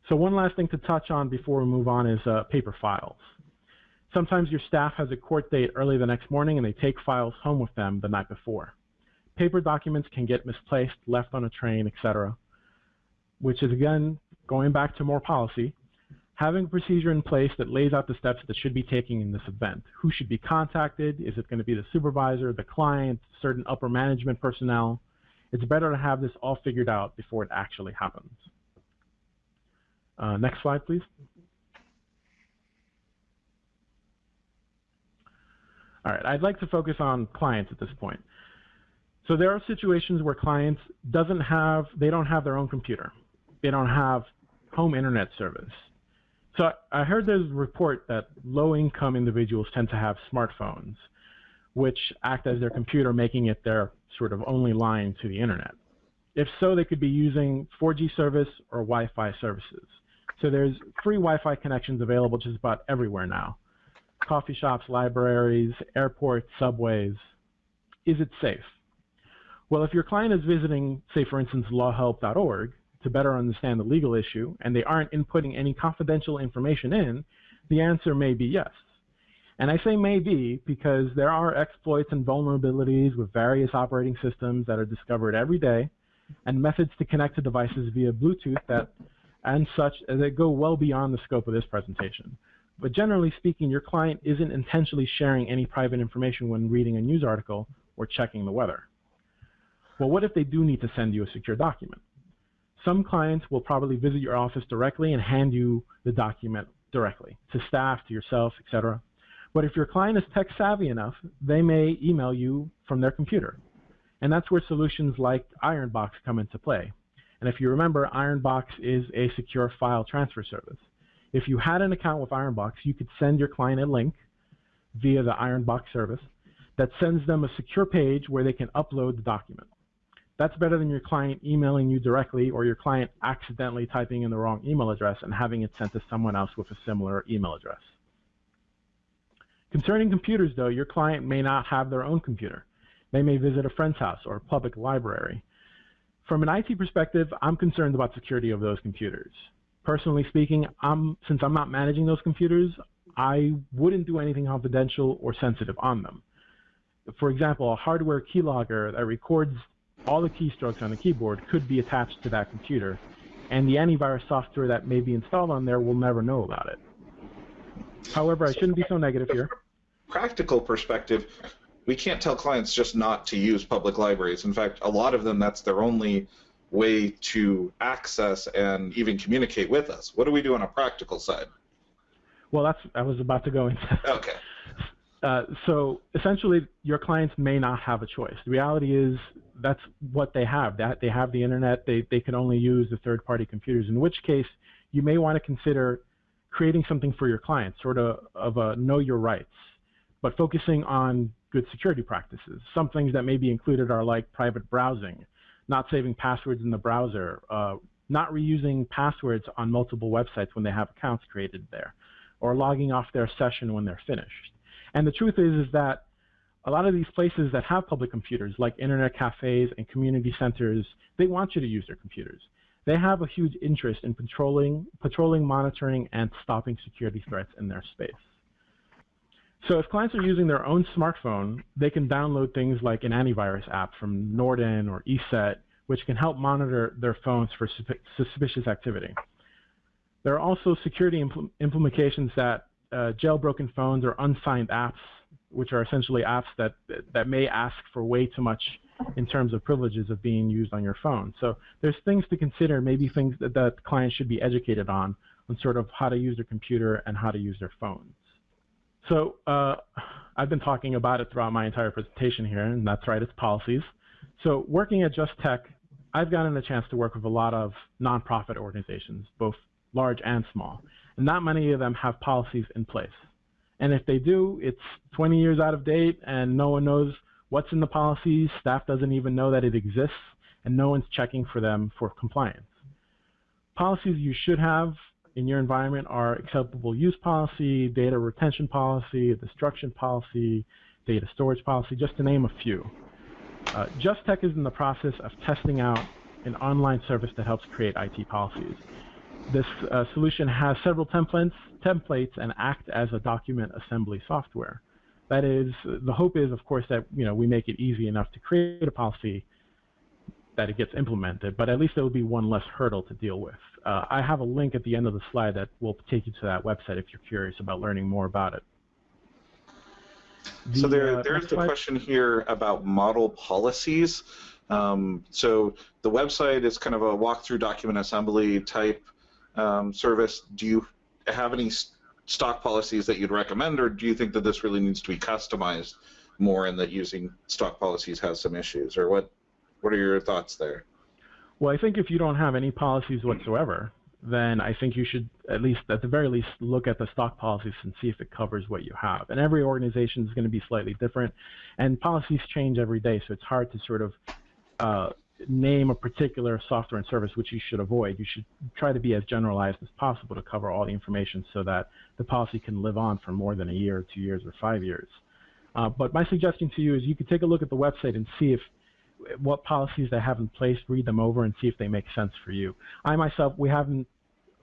So one last thing to touch on before we move on is uh, paper files. Sometimes your staff has a court date early the next morning and they take files home with them the night before. Paper documents can get misplaced, left on a train, etc., which is again, going back to more policy, having a procedure in place that lays out the steps that should be taken in this event. Who should be contacted? Is it going to be the supervisor, the client, certain upper management personnel? It's better to have this all figured out before it actually happens. Uh, next slide, please. All right, I'd like to focus on clients at this point. So there are situations where clients doesn't have, they don't have their own computer. They don't have home internet service. So I heard there's a report that low-income individuals tend to have smartphones, which act as their computer, making it their sort of only line to the internet. If so, they could be using 4G service or Wi-Fi services. So there's free Wi-Fi connections available just about everywhere now. Coffee shops, libraries, airports, subways. Is it safe? Well, if your client is visiting, say, for instance, lawhelp.org to better understand the legal issue and they aren't inputting any confidential information in, the answer may be yes. And I say maybe because there are exploits and vulnerabilities with various operating systems that are discovered every day and methods to connect to devices via Bluetooth that and such that go well beyond the scope of this presentation. But generally speaking, your client isn't intentionally sharing any private information when reading a news article or checking the weather. Well, what if they do need to send you a secure document? Some clients will probably visit your office directly and hand you the document directly to staff, to yourself, etc. But if your client is tech savvy enough, they may email you from their computer. And that's where solutions like Ironbox come into play. And if you remember, Ironbox is a secure file transfer service. If you had an account with Ironbox, you could send your client a link via the Ironbox service that sends them a secure page where they can upload the document. That's better than your client emailing you directly or your client accidentally typing in the wrong email address and having it sent to someone else with a similar email address. Concerning computers, though, your client may not have their own computer. They may visit a friend's house or a public library. From an IT perspective, I'm concerned about security of those computers. Personally speaking, I'm, since I'm not managing those computers, I wouldn't do anything confidential or sensitive on them. For example, a hardware keylogger that records all the keystrokes on the keyboard could be attached to that computer, and the antivirus software that may be installed on there will never know about it. However, I shouldn't be so negative here. Practical perspective, we can't tell clients just not to use public libraries. In fact, a lot of them, that's their only way to access and even communicate with us. What do we do on a practical side? Well, that's I was about to go into. Okay. Uh, so essentially, your clients may not have a choice. The reality is that's what they have. That they have the internet. They they can only use the third-party computers. In which case, you may want to consider creating something for your clients, sort of of a know your rights, but focusing on good security practices. Some things that may be included are like private browsing, not saving passwords in the browser, uh, not reusing passwords on multiple websites when they have accounts created there, or logging off their session when they're finished. And the truth is, is that a lot of these places that have public computers, like internet cafes and community centers, they want you to use their computers. They have a huge interest in patrolling, patrolling, monitoring, and stopping security threats in their space. So if clients are using their own smartphone, they can download things like an antivirus app from Norton or ESET, which can help monitor their phones for suspicious activity. There are also security impl implications that uh, jailbroken phones or unsigned apps, which are essentially apps that, that may ask for way too much in terms of privileges of being used on your phone. So there's things to consider, maybe things that, that clients should be educated on, on sort of how to use their computer and how to use their phone. So uh, I've been talking about it throughout my entire presentation here, and that's right, it's policies. So working at Just Tech, I've gotten a chance to work with a lot of nonprofit organizations, both large and small, and not many of them have policies in place. And if they do, it's 20 years out of date, and no one knows what's in the policies, staff doesn't even know that it exists, and no one's checking for them for compliance. Policies you should have in your environment are acceptable use policy, data retention policy, destruction policy, data storage policy, just to name a few. Uh, Just Tech is in the process of testing out an online service that helps create IT policies. This uh, solution has several templates, templates and act as a document assembly software. That is, the hope is, of course, that you know we make it easy enough to create a policy that it gets implemented, but at least there will be one less hurdle to deal with. Uh, I have a link at the end of the slide that will take you to that website if you're curious about learning more about it. The, so there, uh, there's the slide. question here about model policies. Um, so the website is kind of a walkthrough document assembly type um, service. Do you have any stock policies that you'd recommend, or do you think that this really needs to be customized more and that using stock policies has some issues, or what? What are your thoughts there? Well, I think if you don't have any policies whatsoever, then I think you should at least, at the very least, look at the stock policies and see if it covers what you have. And every organization is going to be slightly different, and policies change every day, so it's hard to sort of uh, name a particular software and service which you should avoid. You should try to be as generalized as possible to cover all the information so that the policy can live on for more than a year, two years, or five years. Uh, but my suggestion to you is you could take a look at the website and see if what policies they have in place, read them over, and see if they make sense for you. I myself, we haven't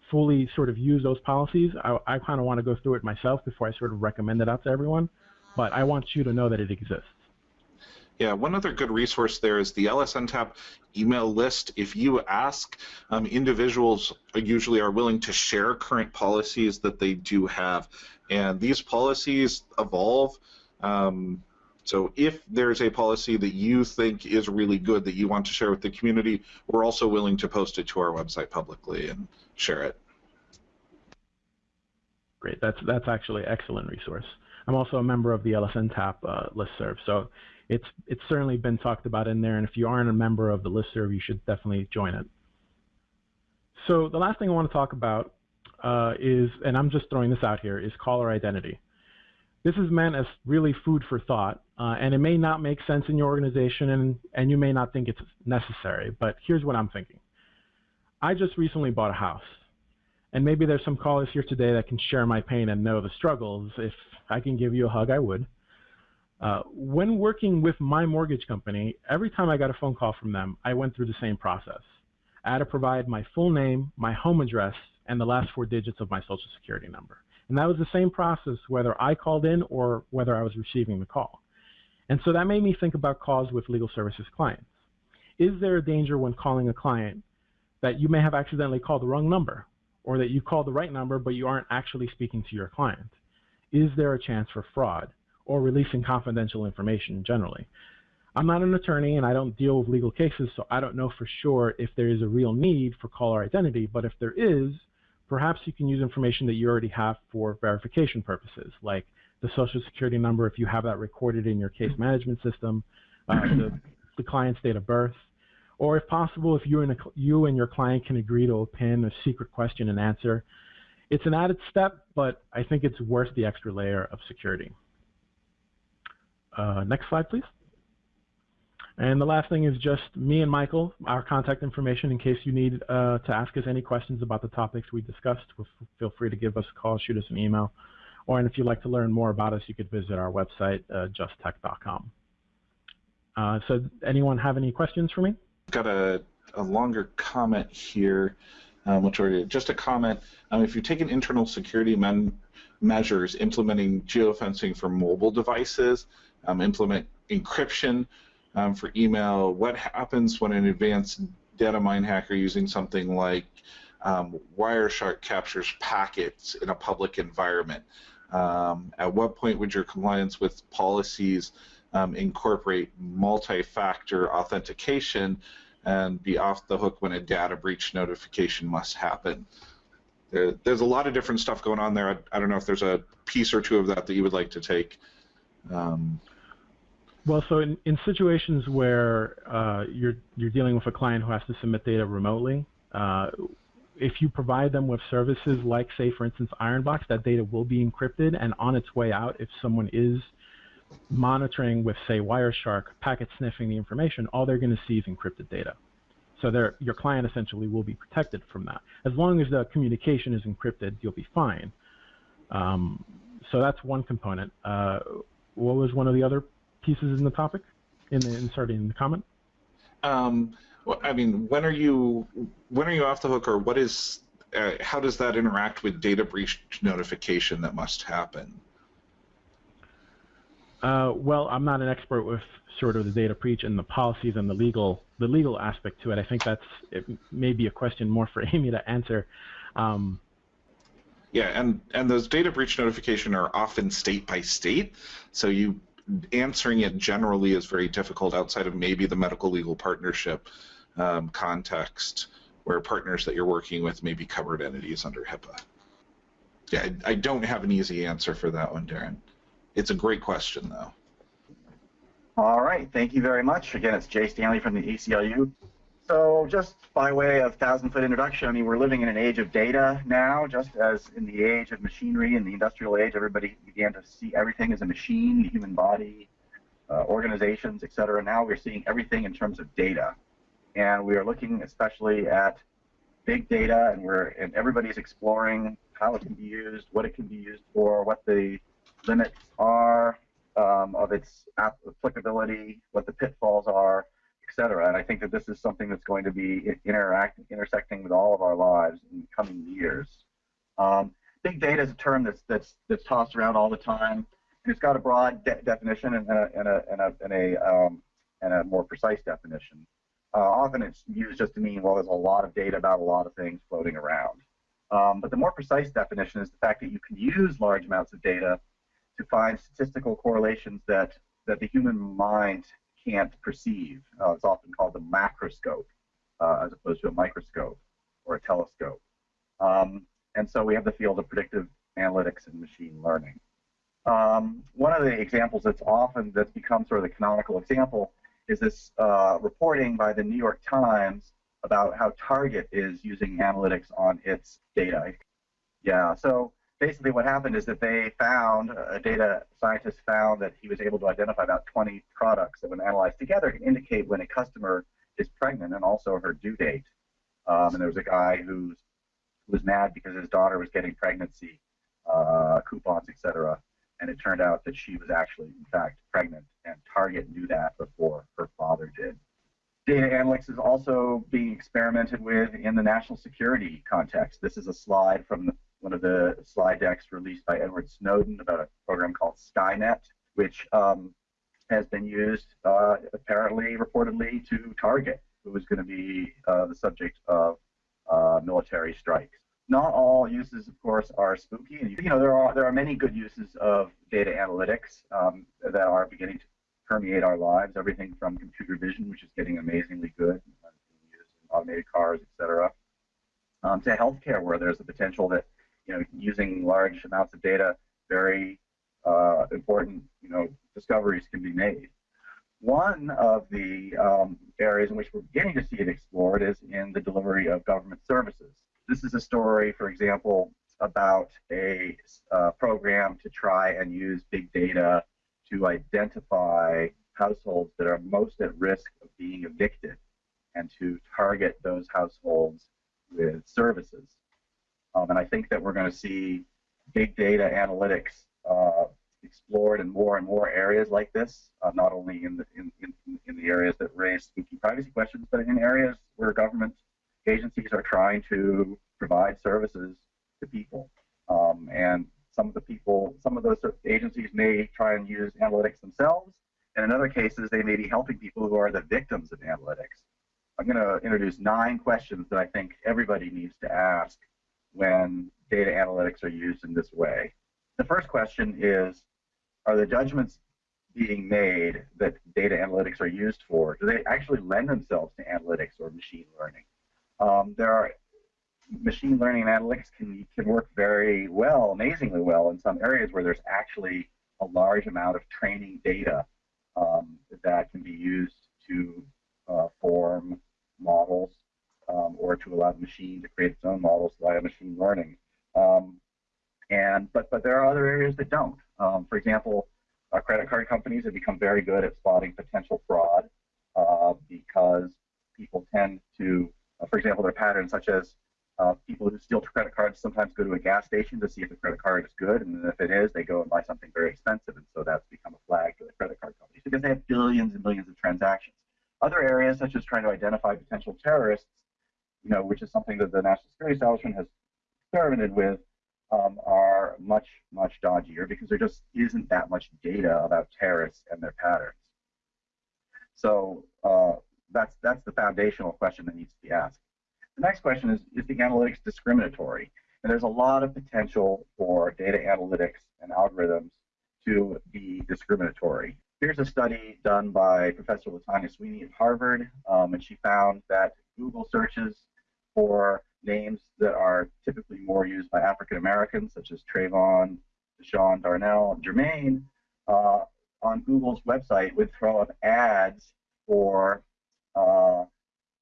fully sort of used those policies. I, I kind of want to go through it myself before I sort of recommend it out to everyone. But I want you to know that it exists. Yeah, one other good resource there is the LSNTAP email list. If you ask, um, individuals usually are willing to share current policies that they do have, and these policies evolve. Um, so if there's a policy that you think is really good that you want to share with the community, we're also willing to post it to our website publicly and share it. Great, that's that's actually an excellent resource. I'm also a member of the LSNTAP uh, listserv, so it's it's certainly been talked about in there. And if you aren't a member of the listserv, you should definitely join it. So the last thing I want to talk about uh, is, and I'm just throwing this out here, is caller identity. This is meant as really food for thought, uh, and it may not make sense in your organization, and, and you may not think it's necessary, but here's what I'm thinking. I just recently bought a house, and maybe there's some callers here today that can share my pain and know the struggles. If I can give you a hug, I would. Uh, when working with my mortgage company, every time I got a phone call from them, I went through the same process. I had to provide my full name, my home address, and the last four digits of my social security number. And that was the same process whether I called in or whether I was receiving the call. And so that made me think about calls with legal services clients. Is there a danger when calling a client that you may have accidentally called the wrong number or that you called the right number but you aren't actually speaking to your client? Is there a chance for fraud? or releasing confidential information generally. I'm not an attorney and I don't deal with legal cases, so I don't know for sure if there is a real need for caller identity, but if there is, perhaps you can use information that you already have for verification purposes, like the social security number if you have that recorded in your case management system, uh, the, the, client's date of birth, or if possible, if you and, a, you and your client can agree to a PIN, a secret question and answer. It's an added step, but I think it's worth the extra layer of security. Uh, next slide, please. And the last thing is just me and Michael, our contact information in case you need uh, to ask us any questions about the topics we discussed. Feel free to give us a call, shoot us an email. Or and if you'd like to learn more about us, you could visit our website, uh, justtech.com. Uh, so anyone have any questions for me? Got a, a longer comment here, um, which are just a comment. Um, if you take an internal security measures implementing geofencing for mobile devices, um, implement encryption um, for email. What happens when an advanced data mine hacker using something like um, Wireshark captures packets in a public environment? Um, at what point would your compliance with policies um, incorporate multi-factor authentication and be off the hook when a data breach notification must happen? There, there's a lot of different stuff going on there. I, I, don't know if there's a piece or two of that that you would like to take. Um, well, so in, in situations where uh, you're you're dealing with a client who has to submit data remotely, uh, if you provide them with services like, say, for instance, Ironbox, that data will be encrypted and on its way out. If someone is monitoring with, say, Wireshark, packet sniffing the information, all they're going to see is encrypted data. So your client essentially will be protected from that. As long as the communication is encrypted, you'll be fine. Um, so that's one component. Uh, what was one of the other pieces in the topic, in the inserting in the comment? Um, well, I mean, when are you when are you off the hook, or what is uh, how does that interact with data breach notification that must happen? Uh, well, I'm not an expert with sort of the data breach and the policies and the legal the legal aspect to it. I think that's it may be a question more for Amy to answer. Um, yeah, and and those data breach notification are often state by state, so you answering it generally is very difficult outside of maybe the medical legal partnership um, context, where partners that you're working with may be covered entities under HIPAA. Yeah, I, I don't have an easy answer for that one, Darren. It's a great question, though. All right, thank you very much. Again, it's Jay Stanley from the ACLU. So just by way of thousand-foot introduction, I mean, we're living in an age of data now, just as in the age of machinery, in the industrial age, everybody began to see everything as a machine, the human body, uh, organizations, et cetera. Now we're seeing everything in terms of data. and we are looking especially at big data, and we're and everybody's exploring how it can be used, what it can be used for, what the limits are um, of its applicability, what the pitfalls are, etc. And I think that this is something that's going to be interact, intersecting with all of our lives in the coming years. Um, big data is a term that's that's that's tossed around all the time, and it's got a broad de definition and a and a and a and a, um, and a more precise definition. Uh, often it's used just to mean well, there's a lot of data about a lot of things floating around. Um, but the more precise definition is the fact that you can use large amounts of data to find statistical correlations that that the human mind can't perceive. Uh, it's often called the macroscope uh, as opposed to a microscope or a telescope. Um, and so we have the field of predictive analytics and machine learning. Um, one of the examples that's often that's become sort of the canonical example is this uh, reporting by the New York Times about how Target is using analytics on its data. Yeah, so basically what happened is that they found, a data scientist found that he was able to identify about 20 products that when analyzed together can indicate when a customer is pregnant and also her due date. Um, and there was a guy who was mad because his daughter was getting pregnancy uh, coupons, etc. And it turned out that she was actually, in fact, pregnant, and Target knew that before her father did. Data analytics is also being experimented with in the national security context. This is a slide from the one of the slide decks released by Edward Snowden about a program called Skynet, which um, has been used uh, apparently, reportedly, to target who is going to be uh, the subject of uh, military strikes. Not all uses, of course, are spooky. And, you know, there are there are many good uses of data analytics um, that are beginning to permeate our lives. Everything from computer vision, which is getting amazingly good, uh, used in automated cars, etc., um, to healthcare, where there's the potential that you know, using large amounts of data, very uh, important, you know, discoveries can be made. One of the um, areas in which we're beginning to see it explored is in the delivery of government services. This is a story, for example, about a uh, program to try and use big data to identify households that are most at risk of being evicted and to target those households with services. Um, and I think that we're going to see big data analytics uh, explored in more and more areas like this, uh, not only in the in, in, in, the areas that raise spooky privacy questions, but in areas where government agencies are trying to provide services to people. Um, and some of the people, some of those agencies may try and use analytics themselves, and in other cases, they may be helping people who are the victims of analytics. I'm going to introduce nine questions that I think everybody needs to ask when data analytics are used in this way. The first question is, are the judgments being made that data analytics are used for, do they actually lend themselves to analytics or machine learning? Um, there are machine learning and analytics can, can work very well, amazingly well in some areas where there's actually a large amount of training data um, that can be used to uh, form models um, or to allow the machine to create its own models via machine learning. Um, and but but there are other areas that don't. Um, for example, uh, credit card companies have become very good at spotting potential fraud uh, because people tend to, uh, for example, there are patterns such as uh, people who steal credit cards sometimes go to a gas station to see if the credit card is good, and if it is, they go and buy something very expensive, and so that's become a flag for the credit card companies because they have billions and billions of transactions. Other areas, such as trying to identify potential terrorists, you know, which is something that the national security establishment has experimented with, um, are much, much dodgier because there just isn't that much data about terrorists and their patterns. So uh, that's that's the foundational question that needs to be asked. The next question is, is the analytics discriminatory? And there's a lot of potential for data analytics and algorithms to be discriminatory. Here's a study done by Professor Latanya Sweeney at Harvard, um, and she found that Google searches for names that are typically more used by African Americans, such as Trayvon, Deshaun, Darnell, Jermaine, uh, on Google's website would throw up ads for uh,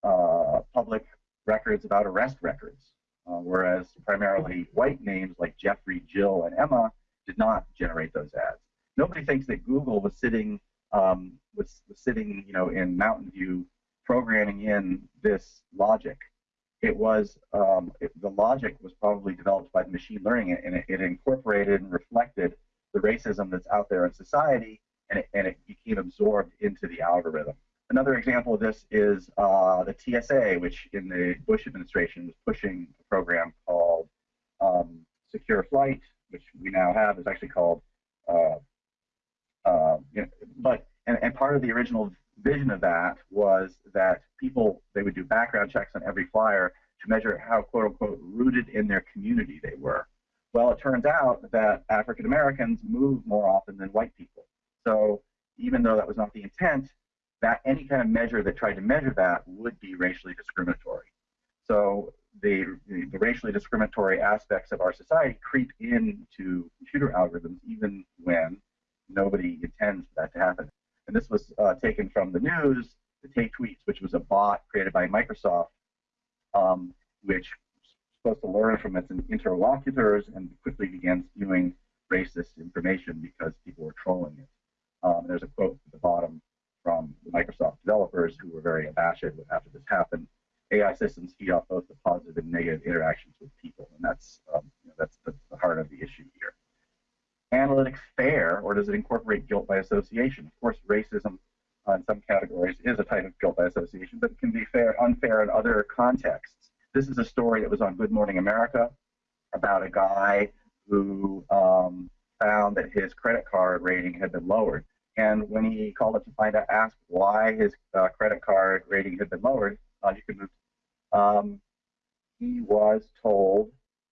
uh, public records about arrest records, uh, whereas primarily white names like Jeffrey, Jill, and Emma did not generate those ads. Nobody thinks that Google was sitting um, was, was sitting, you know, in Mountain View programming in this logic. It was um, it, the logic was probably developed by the machine learning, and it, it, incorporated and reflected the racism that's out there in society, and it, and it became absorbed into the algorithm. Another example of this is uh, the TSA, which in the Bush administration was pushing a program called um, Secure Flight, which we now have is actually called, uh, uh, you know, but and, and part of the original vision of that was that people they would do background checks on every flyer to measure how quote unquote rooted in their community they were. Well, it turns out that African Americans move more often than white people. So even though that was not the intent, that any kind of measure that tried to measure that would be racially discriminatory. So the, the, the, racially discriminatory aspects of our society creep into computer algorithms even when nobody intends for that to happen. And this was uh, taken from the news, the Tay Tweets, which was a bot created by Microsoft, um, which was supposed to learn from its interlocutors and quickly began spewing racist information because people were trolling it. Um, there's a quote at the bottom from the Microsoft developers who were very abashed after this happened. AI systems feed off both the positive and negative interactions with people, and that's um, you know, that's, that's the heart of the issue here. Analytics fair, or does it incorporate guilt by association? Of course, racism uh, in some categories is a type of guilt by association, but it can be fair, unfair in other contexts. This is a story that was on Good Morning America about a guy who um, found that his credit card rating had been lowered. And when he called up to find out, asked why his uh, credit card rating had been lowered, uh, you can move. Um, he was told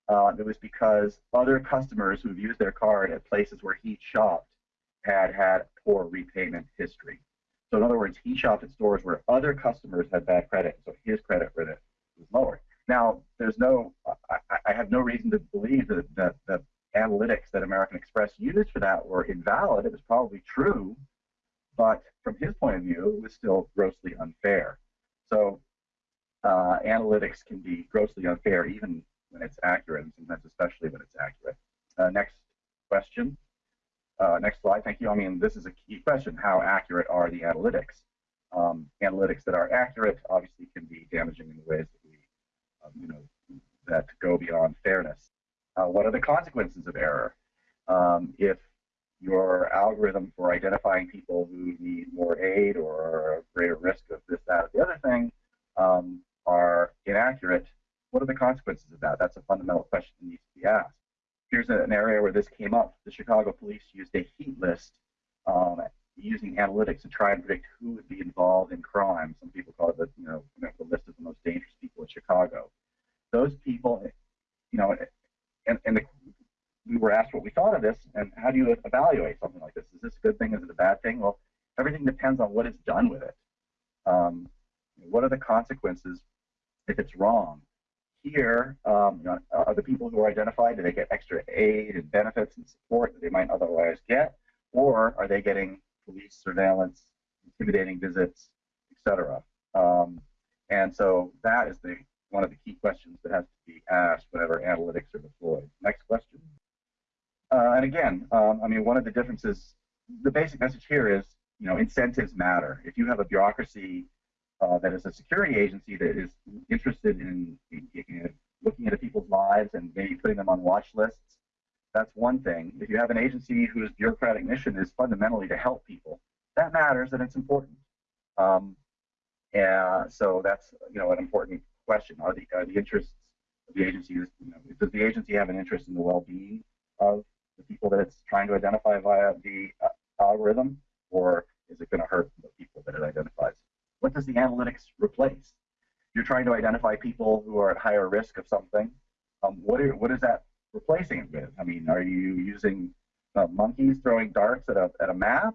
uh, it was because other customers who've used their card at places where he shopped had had poor repayment history. So in other words, he shopped at stores where other customers had bad credit, so his credit was lower. Now, there's no, I, I have no reason to believe that, that analytics that American Express used for that were invalid. It was probably true, but from his point of view, it was still grossly unfair. So uh, analytics can be grossly unfair even when it's accurate, and sometimes especially when it's accurate. Uh, next question. Uh, next slide. Thank you. I mean, this is a key question. How accurate are the analytics? Um, analytics that are accurate obviously can be damaging in ways that we, um, you know, that go beyond fairness. Uh, what are the consequences of error? Um, if your algorithm for identifying people who need more aid or are greater risk of this, that, or the other thing um, are inaccurate, what are the consequences of that? That's a fundamental question that needs to be asked. Here's an area where this came up. The Chicago police used a heat list um, using analytics to try and predict who would be involved in crime. Some people call it the, you know, the list of the most dangerous people in Chicago. Those people, you know, and, and the, we were asked what we thought of this and how do you evaluate something like this? Is this a good thing? Is it a bad thing? Well, everything depends on what is done with it. Um, what are the consequences if it's wrong? Here, um, you know, are the people who are identified, do they get extra aid and benefits and support that they might otherwise get? Or are they getting police surveillance, intimidating visits, etc.? Um, and so that is the one of the key questions that has to be asked whenever analytics are deployed. Next question. Uh, and again, um, I mean, one of the differences, the basic message here is, you know, incentives matter. If you have a bureaucracy uh, that is a security agency that is interested in, in, in looking into people's lives and maybe putting them on watch lists, that's one thing. If you have an agency whose bureaucratic mission is fundamentally to help people, that matters and it's important. Um, and so that's you know an important question: Are the are the interests of the agency? You know, does the agency have an interest in the well-being of the people that it's trying to identify via the uh, algorithm, or is it going to hurt the people that it identifies? What does the analytics replace? You're trying to identify people who are at higher risk of something. Um, what, are, what is that replacing it with? I mean, are you using uh, monkeys throwing darts at a, at a map?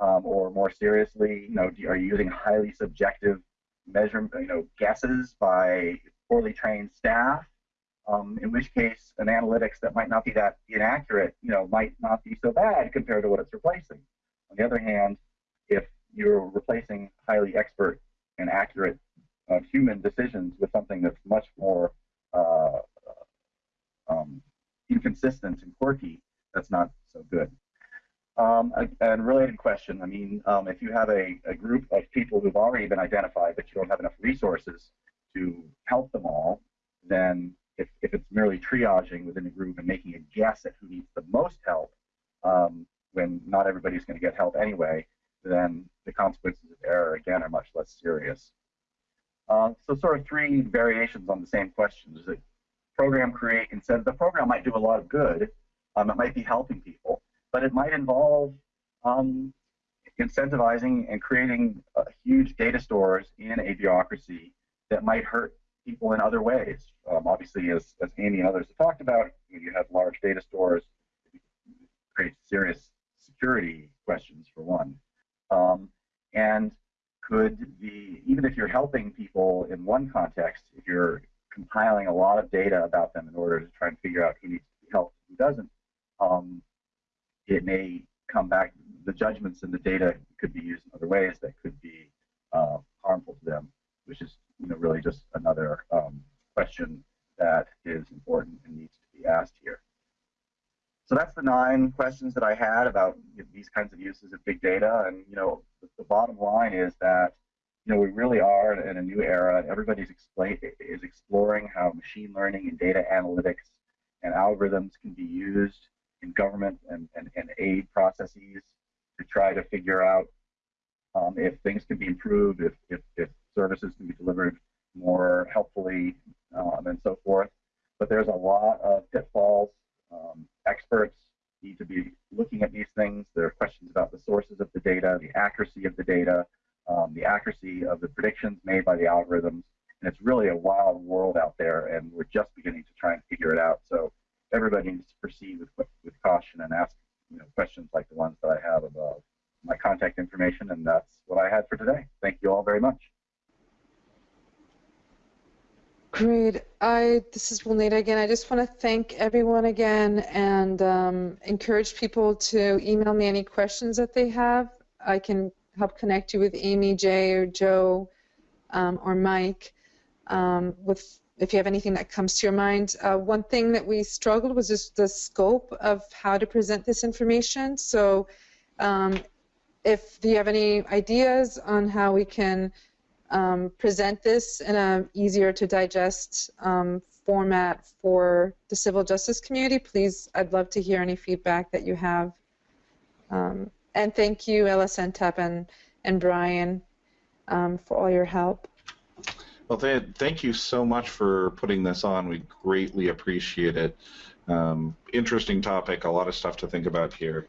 Um, or more seriously, you know, are you using highly subjective measure, you know, guesses by poorly trained staff? Um, in which case, an analytics that might not be that inaccurate, you know, might not be so bad compared to what it's replacing. On the other hand, you're replacing highly expert and accurate uh, human decisions with something that's much more uh, um, inconsistent and quirky, that's not so good. Um, a, related question. question. I mean, um, if you have a, a group of people who've already been identified, but you don't have enough resources to help them all, then if, if it's merely triaging within a group and making a guess at who needs the most help, um, when not everybody's going to get help anyway, then the consequences of error, again, are much less serious. Uh, so sort of three variations on the same question. Does the program create, instead, the program might do a lot of good, um, it might be helping people, but it might involve um, incentivizing and creating uh, huge data stores in a bureaucracy that might hurt people in other ways. Um, obviously, as, as Amy and others have talked about, when you have large data stores, it creates serious security questions for one. Um, and could be, even if you're helping people in one context, if you're compiling a lot of data about them in order to try and figure out who needs to be helped who doesn't, um, it may come back, the judgments and the data could be used in other ways that could be uh, harmful to them, which is you know, really just another um, question that is important and needs to be asked here. So that's the nine questions that I had about these kinds of uses of big data. And you know, the, the bottom line is that you know we really are in a new era. Everybody's explain, is exploring how machine learning and data analytics and algorithms can be used in government and, and, and aid processes to try to figure out um, if things can be improved, if, if, if services can be delivered more helpfully, um, and so forth. But there's a lot of pitfalls. Um, experts need to be looking at these things. There are questions about the sources of the data, the accuracy of the data, um, the accuracy of the predictions made by the algorithms. And it's really a wild world out there, and we're just beginning to try and figure it out. So everybody needs to proceed with, with caution and ask you know, questions like the ones that I have above. My contact information, and that's what I had for today. Thank you all very much. Great. I this is Wilneida again. I just want to thank everyone again and um, encourage people to email me any questions that they have. I can help connect you with Amy, Jay, or Joe, um, or Mike um, with if you have anything that comes to your mind. Uh, one thing that we struggled was just the scope of how to present this information. So um, if you have any ideas on how we can um, present this in a easier to digest um, format for the civil justice community, please, I'd love to hear any feedback that you have. Um, and thank you, LSNTAP and, and Brian, um, for all your help. Well, th thank you so much for putting this on. We greatly appreciate it. Um, interesting topic, a lot of stuff to think about here.